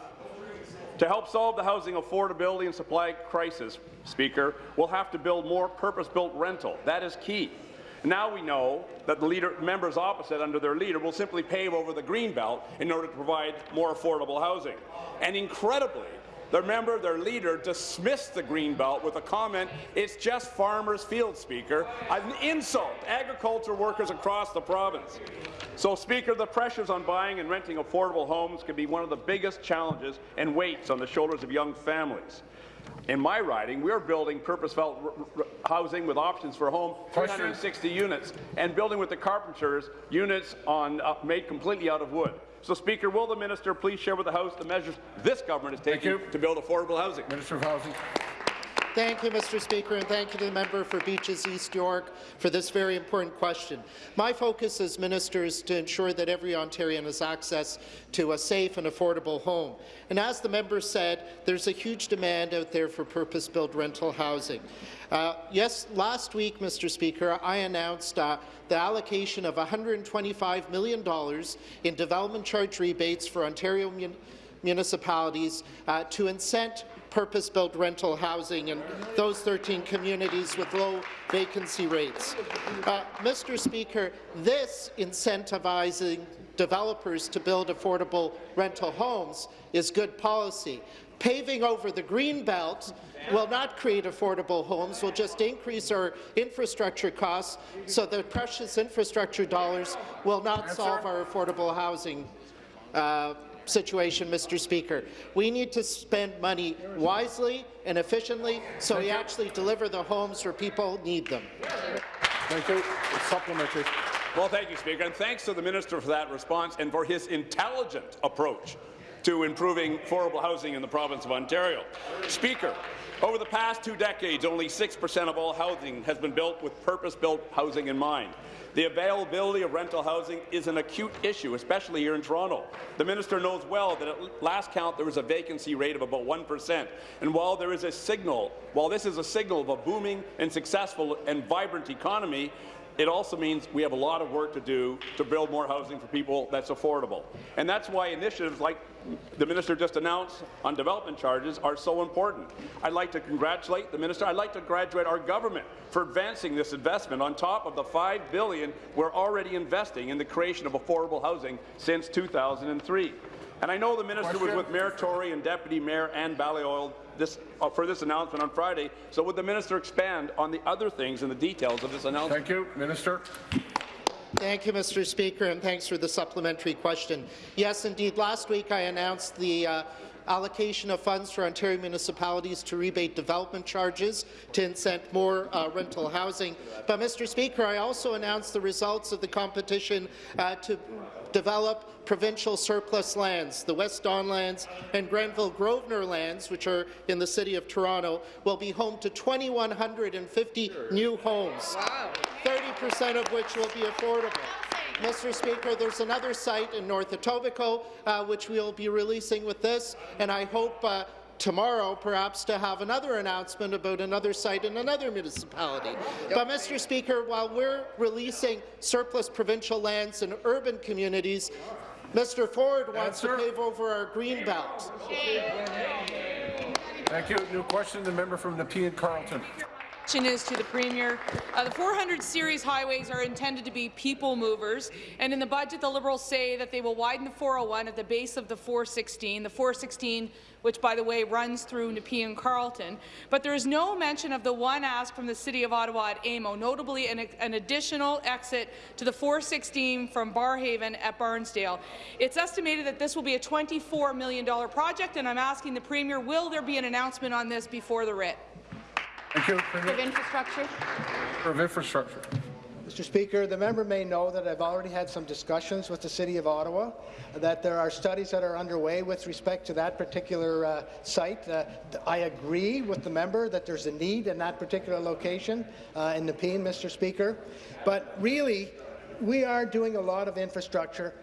To help solve the housing affordability and supply crisis, Speaker, we'll have to build more purpose-built rental. That is key. Now we know that the leader, members opposite under their leader will simply pave over the green belt in order to provide more affordable housing. And incredibly, their member, their leader, dismissed the greenbelt with a comment, it's just farmers' field, Speaker, an insult to agriculture workers across the province. So, Speaker, the pressures on buying and renting affordable homes can be one of the biggest challenges and weights on the shoulders of young families. In my riding, we're building purpose-built housing with options for home, 360 units, and building with the carpenters units on, uh, made completely out of wood. So, Speaker, will the minister please share with the House the measures this government is taking to build affordable housing? Minister of Housing. Thank you, Mr. Speaker, and thank you to the member for Beaches East York for this very important question. My focus as minister is to ensure that every Ontarian has access to a safe and affordable home. And as the member said, there's a huge demand out there for purpose-built rental housing. Uh, yes, last week, Mr. Speaker, I announced uh, the allocation of $125 million in development charge rebates for Ontario mun municipalities uh, to incent purpose-built rental housing in those 13 communities with low vacancy rates. Uh, Mr. Speaker, this incentivizing developers to build affordable rental homes is good policy. Paving over the green belt will not create affordable homes, will just increase our infrastructure costs, so the precious infrastructure dollars will not solve our affordable housing uh, situation, Mr. Speaker. We need to spend money wisely and efficiently so we actually deliver the homes where people need them. Thank you. Supplementary. Well, thank you, Speaker, and thanks to the minister for that response and for his intelligent approach to improving affordable housing in the province of Ontario. Speaker, over the past two decades, only 6% of all housing has been built with purpose-built housing in mind. The availability of rental housing is an acute issue, especially here in Toronto. The minister knows well that at last count there was a vacancy rate of about 1%. And while there is a signal, while this is a signal of a booming and successful and vibrant economy, it also means we have a lot of work to do to build more housing for people that's affordable. And that's why initiatives like the minister just announced on development charges are so important. I'd like to congratulate the minister. I'd like to congratulate our government for advancing this investment on top of the 5 billion we're already investing in the creation of affordable housing since 2003. And I know the minister was with Mayor Tory and Deputy Mayor Ana Bailão this, uh, for this announcement on Friday. So would the minister expand on the other things and the details of this announcement? Thank you, Minister. Thank you, Mr. Speaker, and thanks for the supplementary question. Yes, indeed, last week I announced the uh, allocation of funds for Ontario municipalities to rebate development charges to incent more uh, rental housing. But, Mr. Speaker, I also announced the results of the competition uh, to develop provincial surplus lands. The West Don lands and Grenville Grosvenor lands, which are in the City of Toronto, will be home to 2,150 new homes, 30% of which will be affordable. Mr. Speaker, there's another site in North Etobicoke uh, which we'll be releasing with this, and I hope uh, tomorrow perhaps to have another announcement about another site in another municipality. But, Mr. Speaker, while we're releasing surplus provincial lands in urban communities, Mr. Ford wants to pave over our green belt. Thank you. New question, the member from Nepean Carleton. Question is to the Premier. Uh, the 400 series highways are intended to be people movers, and in the budget the Liberals say that they will widen the 401 at the base of the 416. The 416 which, by the way, runs through Nepean Carleton. But there is no mention of the one ask from the City of Ottawa at AMO, notably an, an additional exit to the 416 from Barrhaven at Barnsdale. It's estimated that this will be a $24 million project, and I'm asking the Premier, will there be an announcement on this before the writ? Thank you. Of infrastructure. Of infrastructure. Mr. Speaker, the member may know that I've already had some discussions with the City of Ottawa, that there are studies that are underway with respect to that particular uh, site. Uh, I agree with the member that there's a need in that particular location uh, in Nepean, Mr. Speaker. But really, we are doing a lot of infrastructure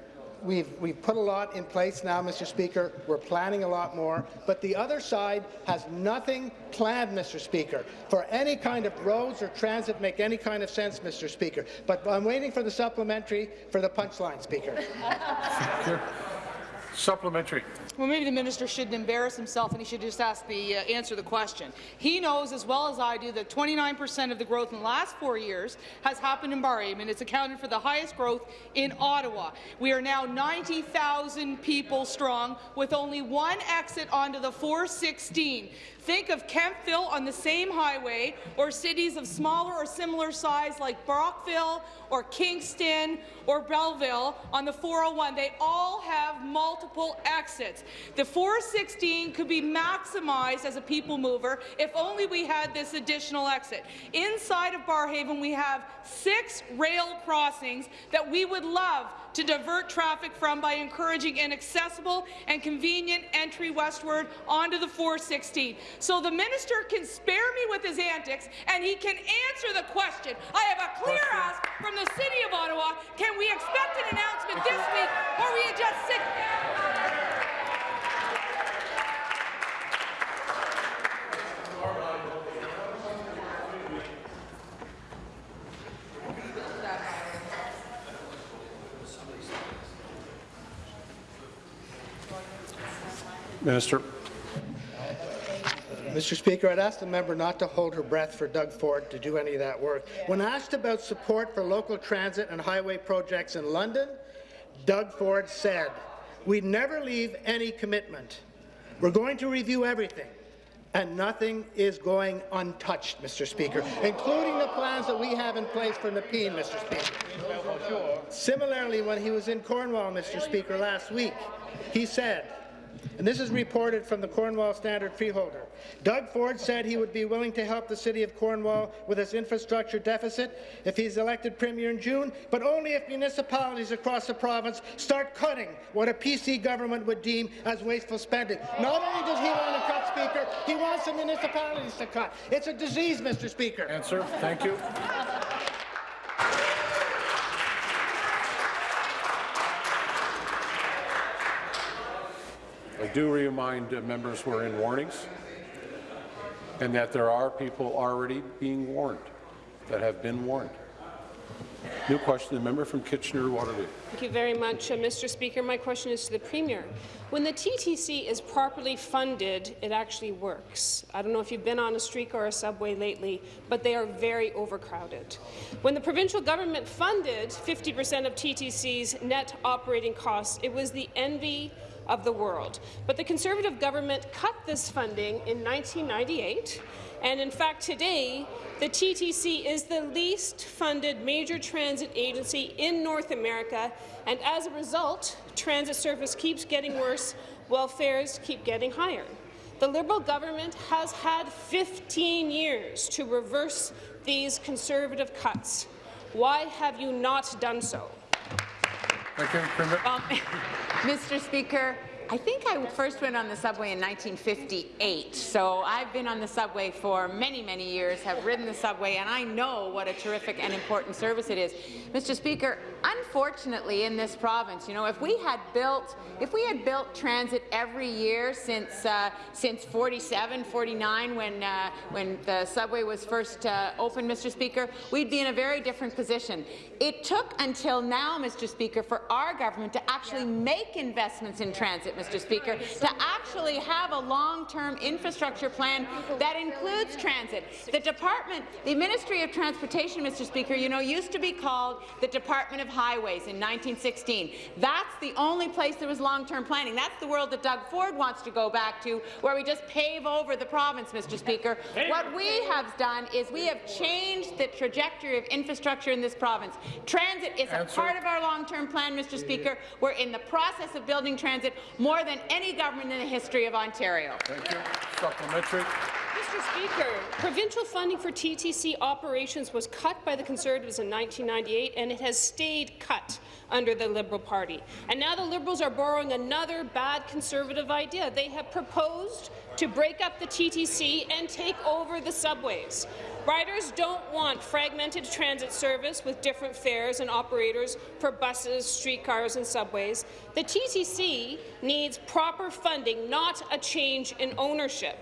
We've, we've put a lot in place now, Mr. Speaker. We're planning a lot more. But the other side has nothing planned, Mr. Speaker, for any kind of roads or transit make any kind of sense, Mr. Speaker. But I'm waiting for the supplementary for the punchline, Speaker. Supplementary. Well, maybe the minister shouldn't embarrass himself and he should just ask the uh, answer the question. He knows as well as I do that 29% of the growth in the last four years has happened in Barrhaven, and it's accounted for the highest growth in Ottawa. We are now 90,000 people strong with only one exit onto the 416. Think of Kemptville on the same highway or cities of smaller or similar size like Brockville or Kingston or Belleville on the 401. They all have multiple exits. The 416 could be maximized as a people mover if only we had this additional exit. Inside of Barrhaven, we have six rail crossings that we would love to divert traffic from by encouraging an accessible and convenient entry westward onto the 416. So the minister can spare me with his antics and he can answer the question. I have a clear ask from the City of Ottawa. Can we expect an announcement this week or we just sit Minister. Mr. Speaker, I'd ask the member not to hold her breath for Doug Ford to do any of that work. When asked about support for local transit and highway projects in London, Doug Ford said, we never leave any commitment. We're going to review everything, and nothing is going untouched, Mr. Speaker, including the plans that we have in place for Nepean, Mr. Speaker. Similarly, when he was in Cornwall, Mr. Speaker, last week, he said, and this is reported from the Cornwall Standard Freeholder. Doug Ford said he would be willing to help the City of Cornwall with its infrastructure deficit if he's elected Premier in June, but only if municipalities across the province start cutting what a PC government would deem as wasteful spending. Not only does he want to cut, Speaker, he wants the municipalities to cut. It's a disease, Mr. Speaker. Answer. Thank you. I do remind members we're in warnings and that there are people already being warned that have been warned. New question, the member from Kitchener-Waterloo. Thank you very much, uh, Mr. Speaker. My question is to the Premier. When the TTC is properly funded, it actually works. I don't know if you've been on a streak or a subway lately, but they are very overcrowded. When the provincial government funded 50 per cent of TTC's net operating costs, it was the envy of the world. But the Conservative government cut this funding in 1998, and in fact today the TTC is the least funded major transit agency in North America, and as a result, transit service keeps getting worse while fares keep getting higher. The Liberal government has had 15 years to reverse these Conservative cuts. Why have you not done so? Thank Um, Mr. Speaker, I think I first went on the subway in 1958, so I've been on the subway for many, many years, have ridden the subway, and I know what a terrific and important service it is. Mr. Speaker, unfortunately, in this province, you know, if we had built, if we had built transit every year since uh, since 47, 49, when uh, when the subway was first uh, opened, Mr. Speaker, we'd be in a very different position. It took until now, Mr. Speaker, for our government to actually make investments in transit, Mr. Speaker, to actually have a long-term infrastructure plan that includes transit. The department, the Ministry of Transportation, Mr. Speaker, you know, used to be called the Department of Highways in 1916. That's the only place there was long-term planning. That's the world that Doug Ford wants to go back to, where we just pave over the province, Mr. Speaker. What we have done is we have changed the trajectory of infrastructure in this province. Transit is a part of our long-term plan, Mr. Speaker. We're in the process of building transit more than any government in the history of Ontario. Thank you. Supplementary. Mr. Speaker, provincial funding for TTC operations was cut by the Conservatives in 1998, and it has stayed cut under the Liberal Party. And now the Liberals are borrowing another bad Conservative idea. They have proposed to break up the TTC and take over the subways. Riders don't want fragmented transit service with different fares and operators for buses, streetcars and subways. The TTC needs proper funding, not a change in ownership.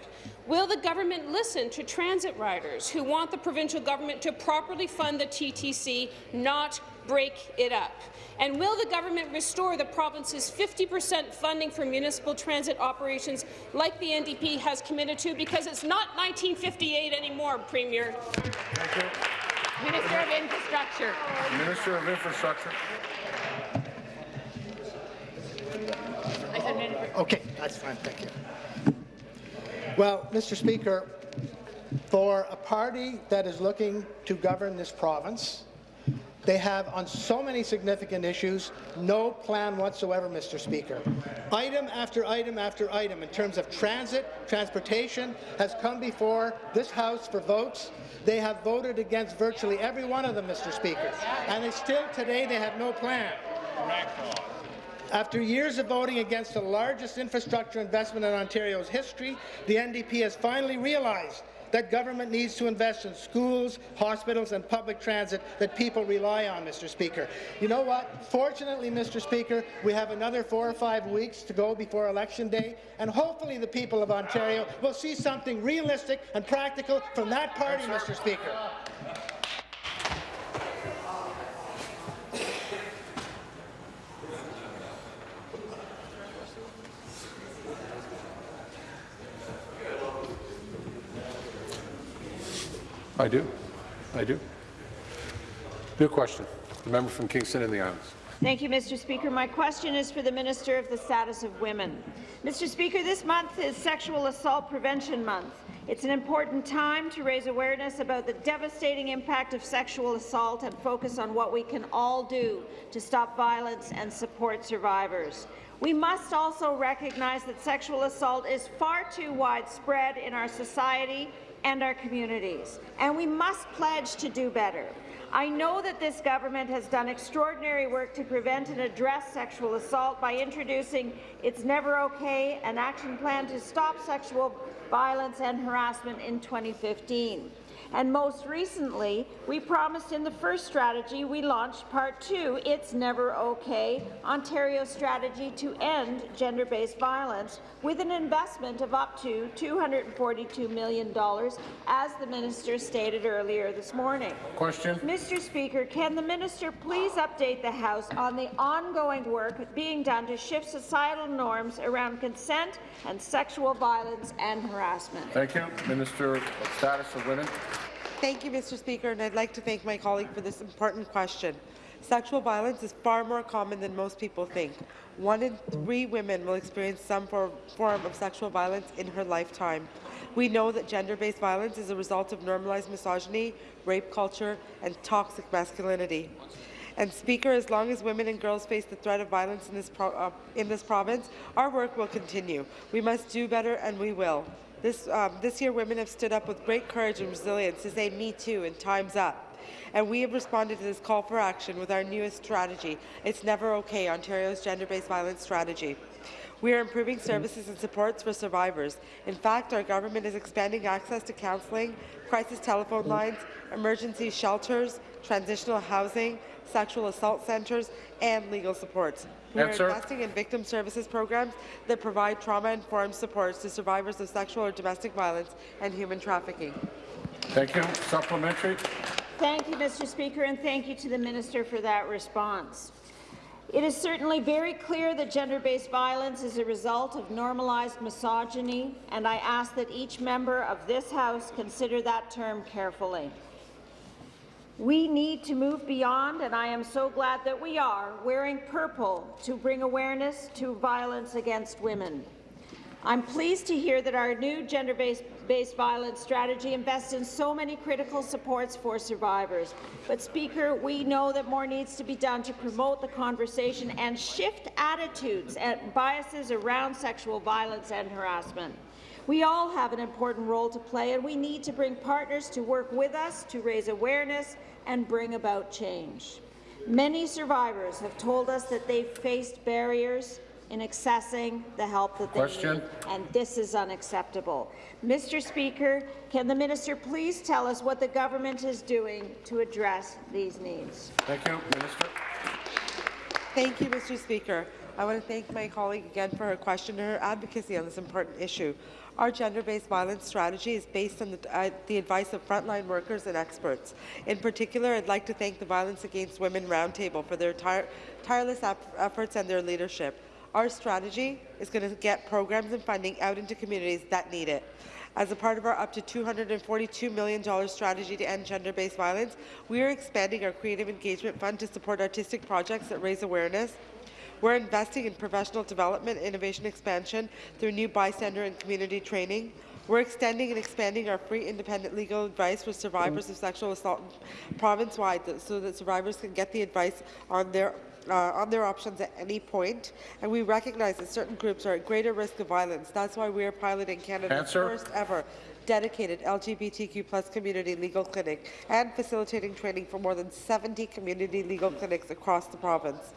Will the government listen to transit riders who want the provincial government to properly fund the TTC, not break it up? And will the government restore the province's 50 per cent funding for municipal transit operations like the NDP has committed to? Because it's not 1958 anymore, Premier. Minister of Infrastructure. Minister of Infrastructure. Okay, that's fine, thank you. Well, Mr. Speaker, for a party that is looking to govern this province, they have, on so many significant issues, no plan whatsoever, Mr. Speaker. Item after item after item in terms of transit, transportation, has come before this House for votes. They have voted against virtually every one of them, Mr. Speaker. And they still today they have no plan. After years of voting against the largest infrastructure investment in Ontario's history, the NDP has finally realized that government needs to invest in schools, hospitals and public transit that people rely on, Mr. Speaker. You know what? Fortunately, Mr. Speaker, we have another four or five weeks to go before Election Day, and hopefully the people of Ontario will see something realistic and practical from that party, Mr. Speaker. I do. I do. New question. The member from Kingston and the Islands. Thank you, Mr. Speaker. My question is for the Minister of the Status of Women. Mr. Speaker, this month is Sexual Assault Prevention Month. It's an important time to raise awareness about the devastating impact of sexual assault and focus on what we can all do to stop violence and support survivors. We must also recognize that sexual assault is far too widespread in our society and our communities, and we must pledge to do better. I know that this government has done extraordinary work to prevent and address sexual assault by introducing It's Never Okay, an action plan to stop sexual violence and harassment in 2015. And most recently, we promised in the first strategy we launched Part 2, It's Never Okay, Ontario's strategy to end gender-based violence with an investment of up to $242 million, as the minister stated earlier this morning. Question. Mr. Speaker, can the minister please update the House on the ongoing work being done to shift societal norms around consent and sexual violence and harassment? Thank you. Minister of Status of Women. Thank you, Mr. Speaker, and I'd like to thank my colleague for this important question. Sexual violence is far more common than most people think. One in three women will experience some form of sexual violence in her lifetime. We know that gender-based violence is a result of normalized misogyny, rape culture, and toxic masculinity. And Speaker, as long as women and girls face the threat of violence in this, uh, in this province, our work will continue. We must do better, and we will. This, um, this year, women have stood up with great courage and resilience to say Me Too and Time's Up. And we have responded to this call for action with our newest strategy, It's Never Okay, Ontario's gender-based violence strategy. We are improving services and supports for survivors. In fact, our government is expanding access to counselling, crisis telephone lines, emergency shelters, transitional housing, sexual assault centres, and legal supports. We are Answer. investing in victim services programs that provide trauma-informed supports to survivors of sexual or domestic violence and human trafficking. Thank you. Supplementary. Thank you, Mr. Speaker, and thank you to the minister for that response. It is certainly very clear that gender-based violence is a result of normalized misogyny, and I ask that each member of this House consider that term carefully. We need to move beyond, and I am so glad that we are, wearing purple to bring awareness to violence against women. I'm pleased to hear that our new gender-based based violence strategy invests in so many critical supports for survivors. But, Speaker, we know that more needs to be done to promote the conversation and shift attitudes and biases around sexual violence and harassment. We all have an important role to play, and we need to bring partners to work with us to raise awareness and bring about change. Many survivors have told us that they've faced barriers in accessing the help that they Question. need, and this is unacceptable. Mr. Speaker, can the minister please tell us what the government is doing to address these needs? Thank you, Minister. Thank you, Mr. Speaker. I want to thank my colleague again for her question and her advocacy on this important issue. Our gender-based violence strategy is based on the, uh, the, advice of frontline workers and experts. In particular, I'd like to thank the Violence Against Women Roundtable for their tire tireless efforts and their leadership. Our strategy is going to get programs and funding out into communities that need it. As a part of our up to $242 million strategy to end gender-based violence, we are expanding our Creative Engagement Fund to support artistic projects that raise awareness. We're investing in professional development, innovation expansion through new bystander and community training. We're extending and expanding our free independent legal advice for survivors of sexual assault province-wide so that survivors can get the advice on their uh, on their options at any point, and we recognize that certain groups are at greater risk of violence. That's why we are piloting Canada's Answer. first ever dedicated LGBTQ plus community legal clinic and facilitating training for more than 70 community legal clinics across the province.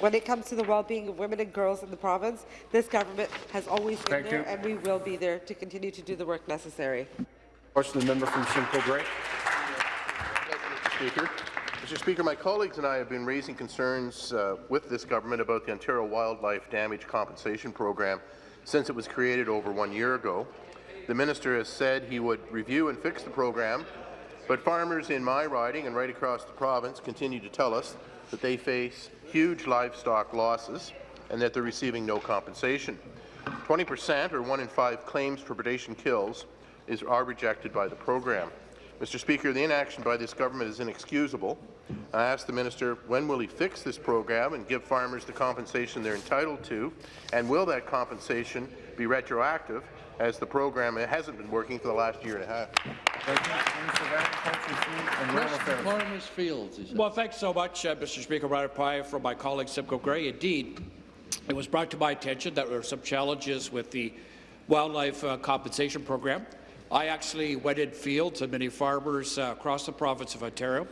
When it comes to the well-being of women and girls in the province, this government has always been Thank there, you. and we will be there to continue to do the work necessary. Question the member from Simcoe Grey. Mr. Speaker. Mr. Speaker, my colleagues and I have been raising concerns uh, with this government about the Ontario Wildlife Damage Compensation Program since it was created over one year ago. The minister has said he would review and fix the program, but farmers in my riding and right across the province continue to tell us that they face huge livestock losses and that they're receiving no compensation. 20 percent, or one in five claims for predation kills, is, are rejected by the program. Mr. Speaker, the inaction by this government is inexcusable. I ask the minister, when will he fix this program and give farmers the compensation they're entitled to, and will that compensation be retroactive, as the program hasn't been working for the last year and a half? Farmers Fields. Well, thanks so much, uh, Mr. Speaker. Ryder Pye from my colleague Simcoe Grey. Indeed, it was brought to my attention that there were some challenges with the wildlife uh, compensation program. I actually went in field to many farmers uh, across the province of Ontario.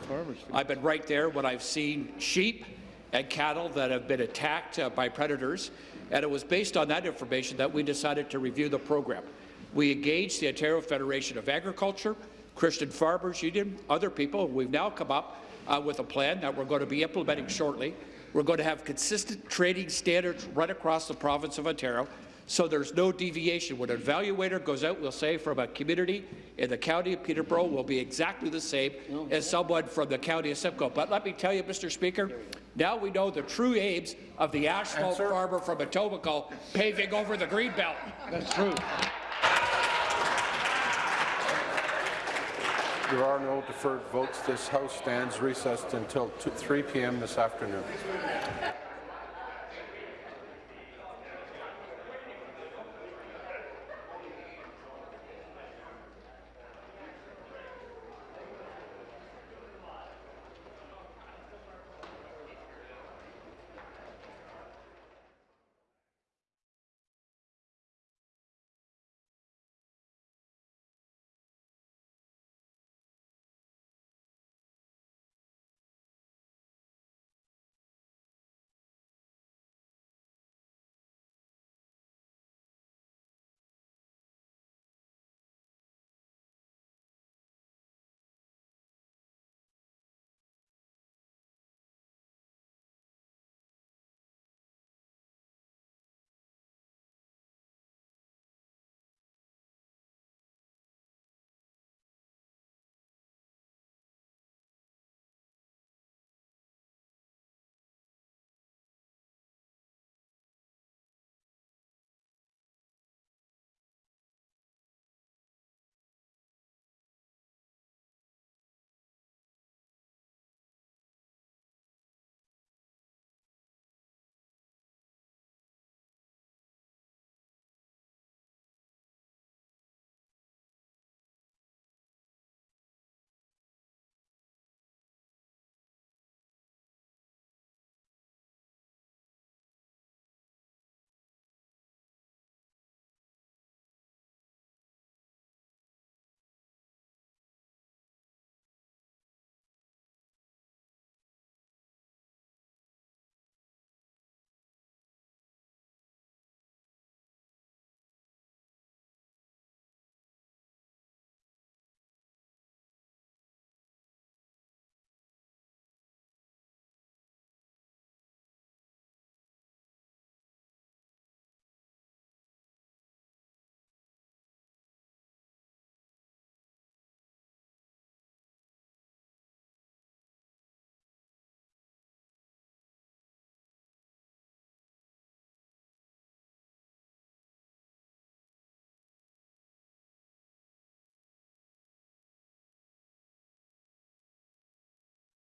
I've been right there when I've seen sheep and cattle that have been attacked uh, by predators, and it was based on that information that we decided to review the program. We engaged the Ontario Federation of Agriculture, Christian Farmers Union, other people. We've now come up uh, with a plan that we're going to be implementing shortly. We're going to have consistent trading standards right across the province of Ontario so there's no deviation. When an evaluator goes out, we'll say from a community in the county of Peterborough will be exactly the same as someone from the county of Simcoe. But let me tell you, Mr. Speaker, now we know the true aims of the asphalt farmer from Etobicoke paving over the greenbelt. That's true. There are no deferred votes. This House stands recessed until 2, 3 p.m. this afternoon.